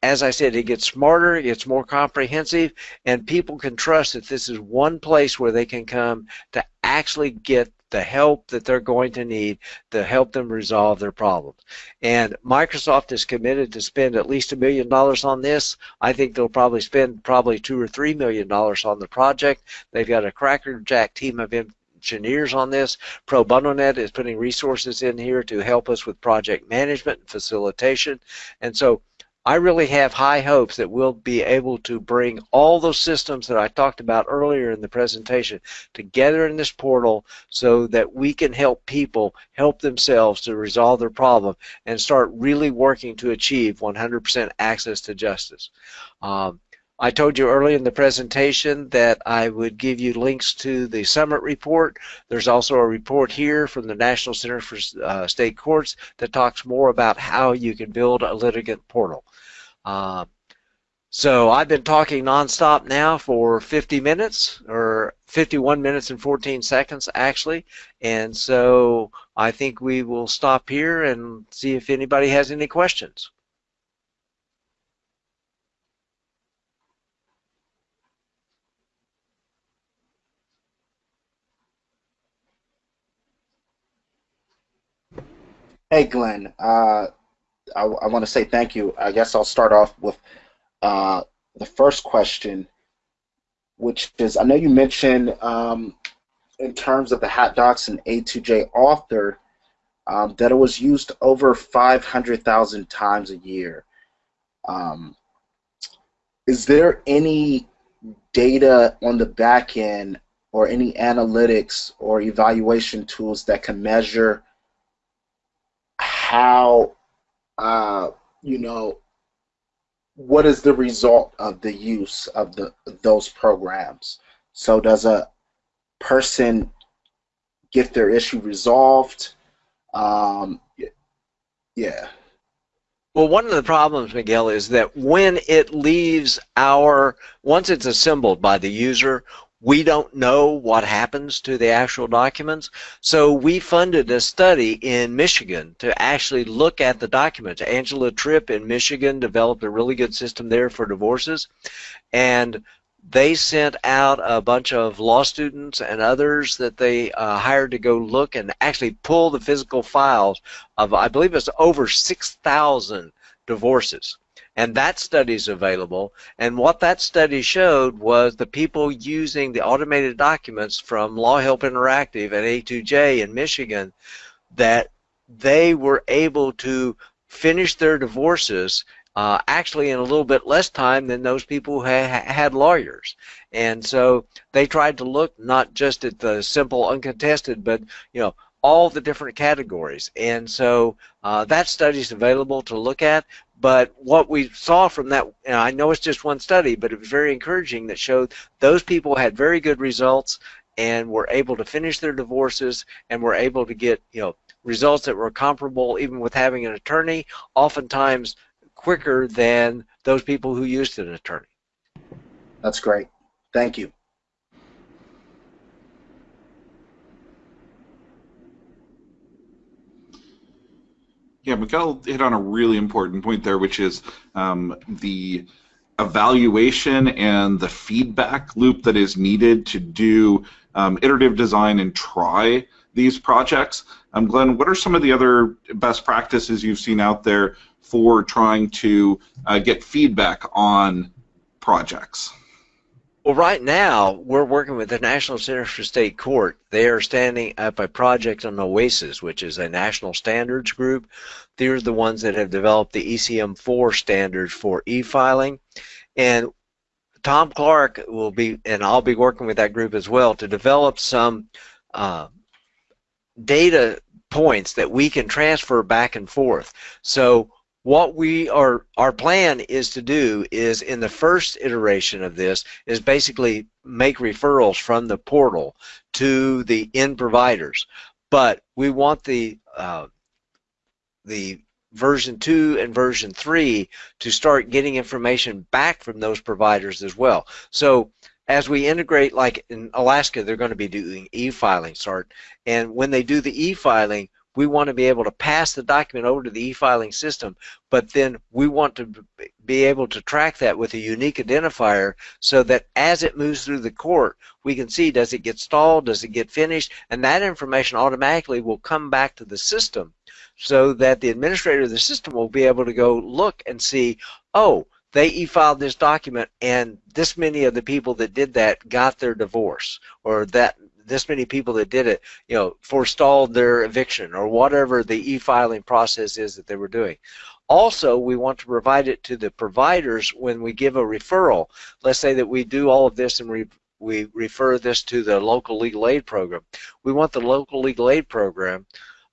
as I said, it gets smarter, it gets more comprehensive, and people can trust that this is one place where they can come to actually get the help that they're going to need to help them resolve their problems. And Microsoft is committed to spend at least a million dollars on this. I think they'll probably spend probably two or three million dollars on the project. They've got a crackerjack team of engineers on this. Pro Bono Net is putting resources in here to help us with project management and facilitation. And so I really have high hopes that we'll be able to bring all those systems that I talked about earlier in the presentation together in this portal so that we can help people help themselves to resolve their problem and start really working to achieve 100% access to justice. Um, I told you early in the presentation that I would give you links to the summit report. There's also a report here from the National Center for uh, State Courts that talks more about how you can build a litigant portal. Uh, so I've been talking nonstop now for 50 minutes, or 51 minutes and 14 seconds actually, and so I think we will stop here and see if anybody has any questions. Hey, Glenn. Uh, I, I want to say thank you. I guess I'll start off with uh, the first question, which is I know you mentioned um, in terms of the HotDocs and A2J author um, that it was used over 500,000 times a year. Um, is there any data on the back end or any analytics or evaluation tools that can measure how uh, you know what is the result of the use of the those programs? So does a person get their issue resolved? Um, yeah. Well, one of the problems, Miguel, is that when it leaves our, once it's assembled by the user, we don't know what happens to the actual documents. So we funded a study in Michigan to actually look at the documents. Angela Tripp in Michigan developed a really good system there for divorces. And they sent out a bunch of law students and others that they uh, hired to go look and actually pull the physical files of, I believe it's over 6,000 divorces. And that study is available. And what that study showed was the people using the automated documents from Law Help Interactive and A2J in Michigan that they were able to finish their divorces uh, actually in a little bit less time than those people who ha had lawyers. And so they tried to look not just at the simple uncontested, but you know all the different categories. And so uh, that study is available to look at. But what we saw from that, I know it's just one study, but it was very encouraging that showed those people had very good results and were able to finish their divorces and were able to get, you know, results that were comparable even with having an attorney, oftentimes quicker than those people who used an attorney. That's great. Thank you. Yeah, Miguel hit on a really important point there, which is um, the evaluation and the feedback loop that is needed to do um, iterative design and try these projects. Um, Glenn, what are some of the other best practices you've seen out there for trying to uh, get feedback on projects? Well, right now, we're working with the National Center for State Court. They are standing up a project on OASIS, which is a national standards group. They're the ones that have developed the ECF4 standards for e-filing. And Tom Clarke will be, and I'll be working with that group as well to develop some uh, data points that we can transfer back and forth. So what we are our plan is to do is in the first iteration of this is basically make referrals from the portal to the end providers. But we want the uh, the version 2 and version 3 to start getting information back from those providers as well. So as we integrate like in Alaska they're going to be doing e-filing start and when they do the e-filing we want to be able to pass the document over to the e-filing system, but then we want to be able to track that with a unique identifier so that as it moves through the court, we can see does it get stalled, does it get finished, and that information automatically will come back to the system so that the administrator of the system will be able to go look and see, oh, they e-filed this document and this many of the people that did that got their divorce or that this many people that did it, you know, forestalled their eviction or whatever the e-filing process is that they were doing. Also, we want to provide it to the providers when we give a referral. Let's say that we do all of this and we we refer this to the local legal aid program. We want the local legal aid program,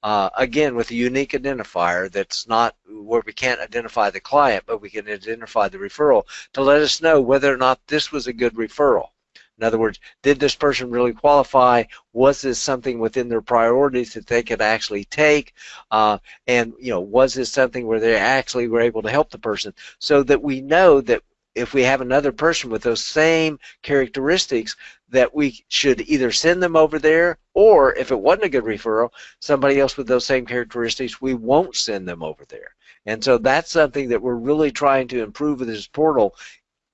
uh, again, with a unique identifier that's not where we can't identify the client, but we can identify the referral to let us know whether or not this was a good referral. In other words, did this person really qualify? Was this something within their priorities that they could actually take? Uh, and you know, was this something where they actually were able to help the person? So that we know that if we have another person with those same characteristics, that we should either send them over there, or if it wasn't a good referral, somebody else with those same characteristics, we won't send them over there. And so that's something that we're really trying to improve with this portal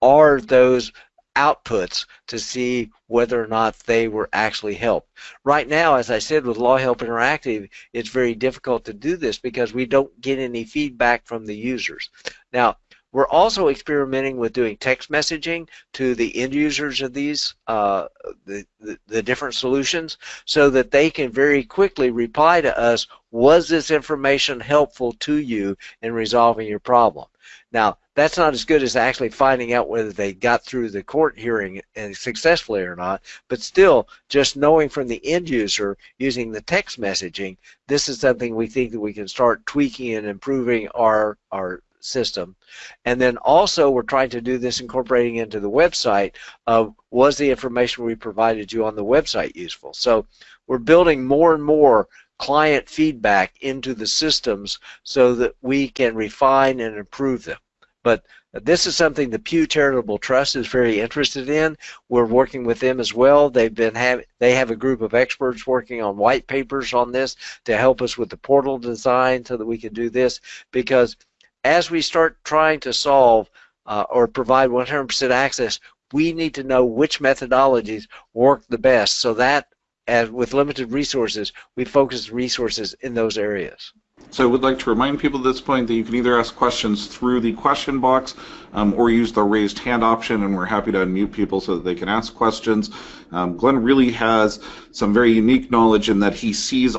are those outputs to see whether or not they were actually helped. Right now, as I said, with Law Help Interactive, it's very difficult to do this because we don't get any feedback from the users. Now, we're also experimenting with doing text messaging to the end users of these, uh, the, the, the, different solutions, so that they can very quickly reply to us, was this information helpful to you in resolving your problem? Now, that's not as good as actually finding out whether they got through the court hearing and successfully or not, but still, just knowing from the end user using the text messaging, this is something we think that we can start tweaking and improving our, our system. And then also we're trying to do this incorporating into the website of was the information we provided you on the website useful. So we're building more and more client feedback into the systems so that we can refine and improve them. But this is something the Pew Charitable Trust is very interested in. We're working with them as well. They've been have they have a group of experts working on white papers on this to help us with the portal design so that we can do this because as we start trying to solve uh, or provide 100% access, we need to know which methodologies work the best so that as with limited resources, we focus resources in those areas. So I would like to remind people at this point that you can either ask questions through the question box um, or use the raised hand option, and we're happy to unmute people so that they can ask questions. Um, Glenn really has some very unique knowledge in that he sees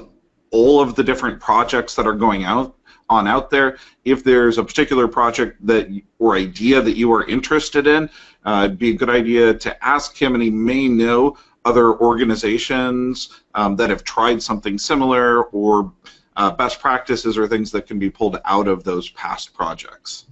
all of the different projects that are going out on out there. If there's a particular project that or idea that you are interested in, uh, it'd be a good idea to ask him, and he may know other organizations um, that have tried something similar or uh, best practices or things that can be pulled out of those past projects.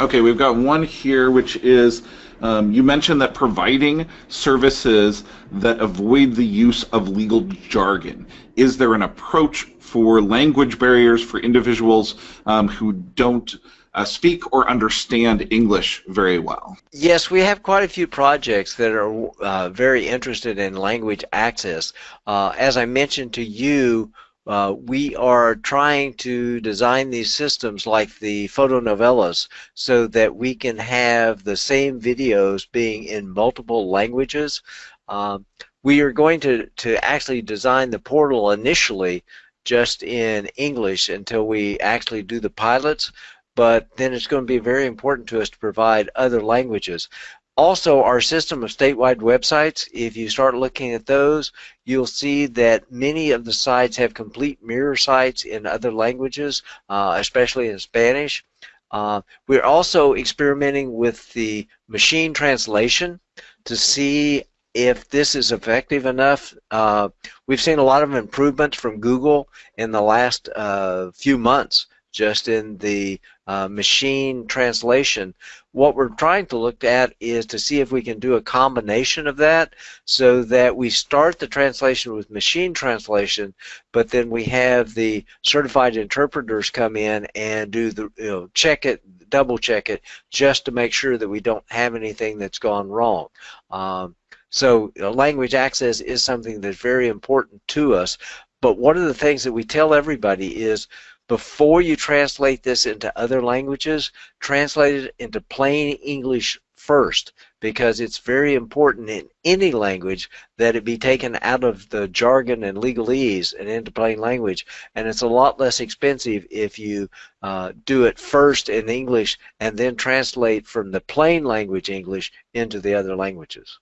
Okay, we've got one here which is um, you mentioned that providing services that avoid the use of legal jargon. Is there an approach for language barriers for individuals um, who don't uh, speak or understand English very well? Yes, we have quite a few projects that are uh, very interested in language access. Uh, as I mentioned to you, uh, we are trying to design these systems like the fotonovelas so that we can have the same videos being in multiple languages. Um, we are going to, to actually design the portal initially just in English until we actually do the pilots, but then it's going to be very important to us to provide other languages. Also, our system of statewide websites, if you start looking at those, you'll see that many of the sites have complete mirror sites in other languages, uh, especially in Spanish. Uh, we're also experimenting with the machine translation to see if this is effective enough. Uh, we've seen a lot of improvements from Google in the last uh, few months just in the uh, machine translation. What we're trying to look at is to see if we can do a combination of that so that we start the translation with machine translation, but then we have the certified interpreters come in and do the, you know, check it, double check it, just to make sure that we don't have anything that's gone wrong. Um, so you know, language access is something that's very important to us. But one of the things that we tell everybody is before you translate this into other languages, translate it into plain English first because it's very important in any language that it be taken out of the jargon and legalese and into plain language and it's a lot less expensive if you uh, do it first in English and then translate from the plain language English into the other languages.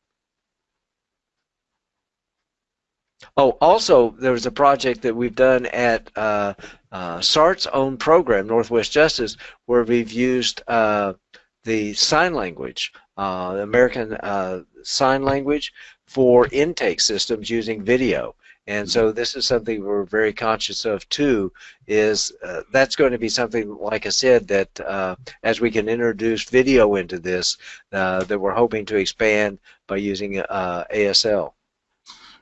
Oh, also, there was a project that we've done at uh, uh, SART's own program, Northwest Justice, where we've used uh, the sign language, uh, the American uh, Sign Language, for intake systems using video. And so this is something we're very conscious of too. Is uh, that's going to be something, like I said, that uh, as we can introduce video into this, uh, that we're hoping to expand by using uh, ASL.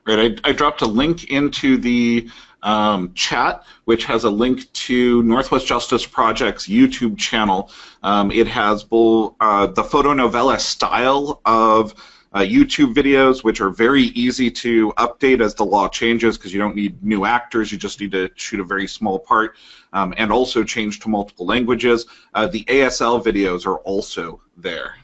Right. I, I dropped a link into the um, chat, which has a link to Northwest Justice Project's YouTube channel. Um, it has both uh, the fotonovela style of uh, YouTube videos, which are very easy to update as the law changes because you don't need new actors, you just need to shoot a very small part, um, and also change to multiple languages. Uh, the ASL videos are also there.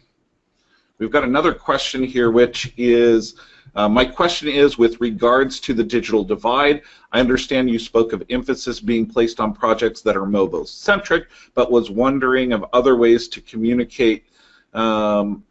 We've got another question here, which is uh, my question is with regards to the digital divide. I understand you spoke of emphasis being placed on projects that are mobile centric, but was wondering of other ways to communicate um,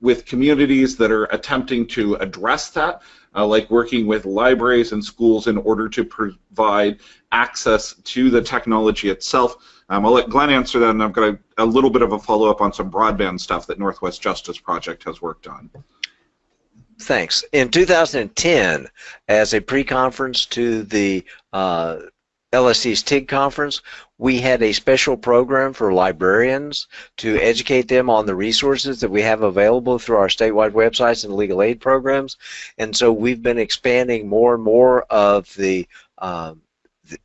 with communities that are attempting to address that, uh, like working with libraries and schools in order to provide access to the technology itself. Um, I'll let Glenn answer that, and I've got a, a little bit of a follow-up on some broadband stuff that Northwest Justice Project has worked on. Thanks. In 2010, as a pre-conference to the uh, LSC's TIG conference, we had a special program for librarians to educate them on the resources that we have available through our statewide websites and legal aid programs. And so we've been expanding more and more of the um,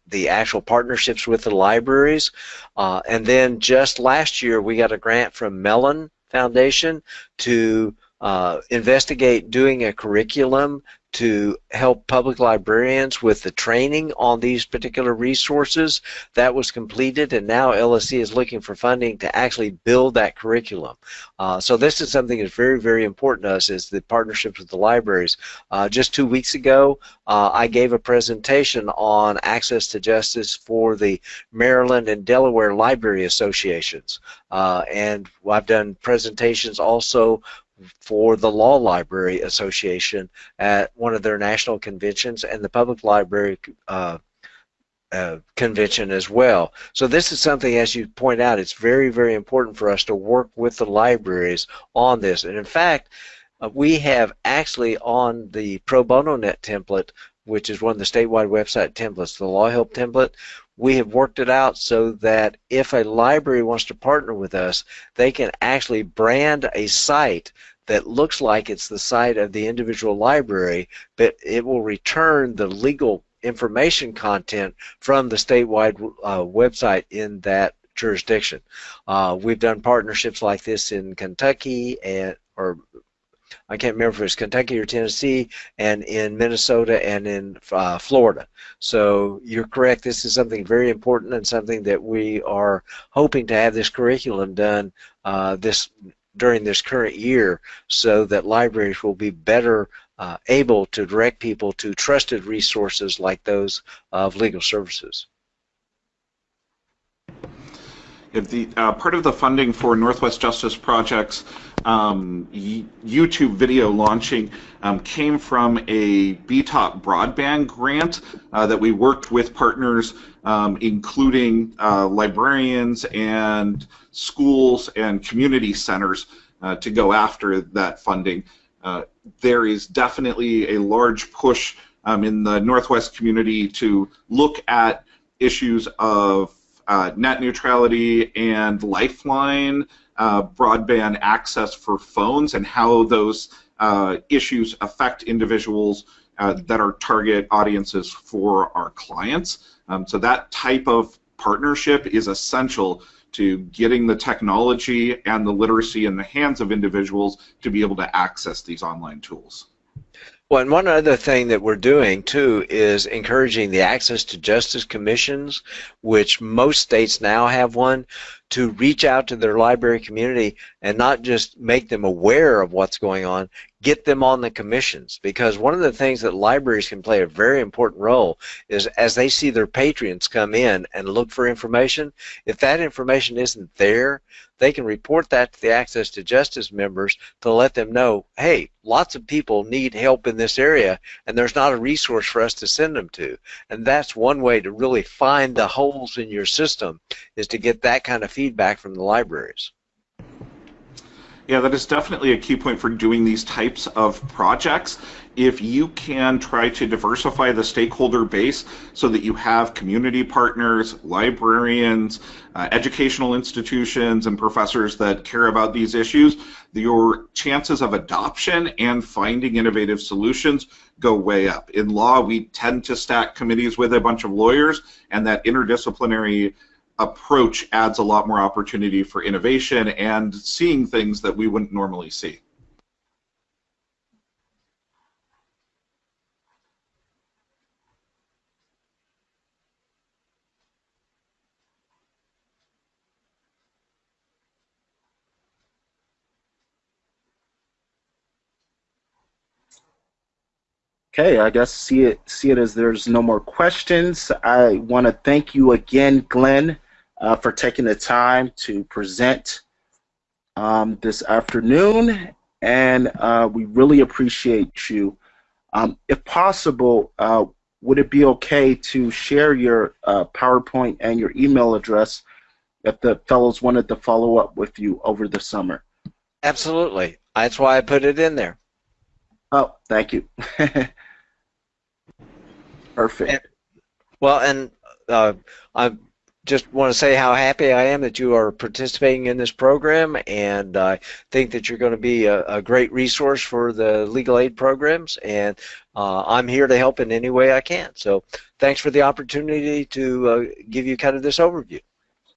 the actual partnerships with the libraries. Uh, and then just last year, we got a grant from Mellon Foundation to uh, investigate doing a curriculum to help public librarians with the training on these particular resources. That was completed and now LSC is looking for funding to actually build that curriculum. Uh, so this is something that's very, very important to us is the partnerships with the libraries. Uh, just two weeks ago, uh, I gave a presentation on access to justice for the Maryland and Delaware Library Associations. Uh, and I've done presentations also for the Law Library Association at one of their national conventions and the Public Library uh, uh, convention as well. So this is something, as you point out, it's very, very important for us to work with the libraries on this. And in fact, uh, we have actually on the Pro Bono Net template, which is one of the statewide website templates, the Law Help template, we have worked it out so that if a library wants to partner with us, they can actually brand a site that looks like it's the site of the individual library, but it will return the legal information content from the statewide uh, website in that jurisdiction. Uh, we've done partnerships like this in Kentucky and or I can't remember if it was Kentucky or Tennessee, and in Minnesota and in uh, Florida. So you're correct. This is something very important and something that we are hoping to have this curriculum done uh, this during this current year, so that libraries will be better uh, able to direct people to trusted resources like those of legal services. If the, uh, part of the funding for Northwest Justice Project's um, YouTube video launching um, came from a BTOP broadband grant uh, that we worked with partners, um, including uh, librarians and schools and community centers uh, to go after that funding. uh, there is definitely a large push um, in the Northwest community to look at issues of uh, net neutrality and lifeline uh, broadband access for phones and how those uh, issues affect individuals uh, that are target audiences for our clients. Um, so that type of partnership is essential to getting the technology and the literacy in the hands of individuals to be able to access these online tools. Well, and one other thing that we're doing too is encouraging the access to justice commissions, which most states now have one, to reach out to their library community and not just make them aware of what's going on, get them on the commissions. Because one of the things that libraries can play a very important role is as they see their patrons come in and look for information, if that information isn't there, they can report that to the Access to Justice members to let them know, hey, lots of people need help in this area and there's not a resource for us to send them to. And that's one way to really find the holes in your system is to get that kind of feedback from the libraries. Yeah, that is definitely a key point for doing these types of projects. If you can try to diversify the stakeholder base so that you have community partners, librarians, uh, educational institutions, and professors that care about these issues, your chances of adoption and finding innovative solutions go way up. In law, we tend to stack committees with a bunch of lawyers, and that interdisciplinary approach adds a lot more opportunity for innovation and seeing things that we wouldn't normally see. Okay, I guess see it see it as there's no more questions. I want to thank you again, Glenn, uh, for taking the time to present um, this afternoon, and uh, we really appreciate you. Um, if possible, uh, would it be okay to share your uh, PowerPoint and your email address if the fellows wanted to follow up with you over the summer? Absolutely. That's why I put it in there. Oh, thank you. <laughs> Perfect. And, well, and uh, I just want to say how happy I am that you are participating in this program, and I think that you're going to be a, a great resource for the legal aid programs, and uh, I'm here to help in any way I can. So thanks for the opportunity to uh, give you kind of this overview.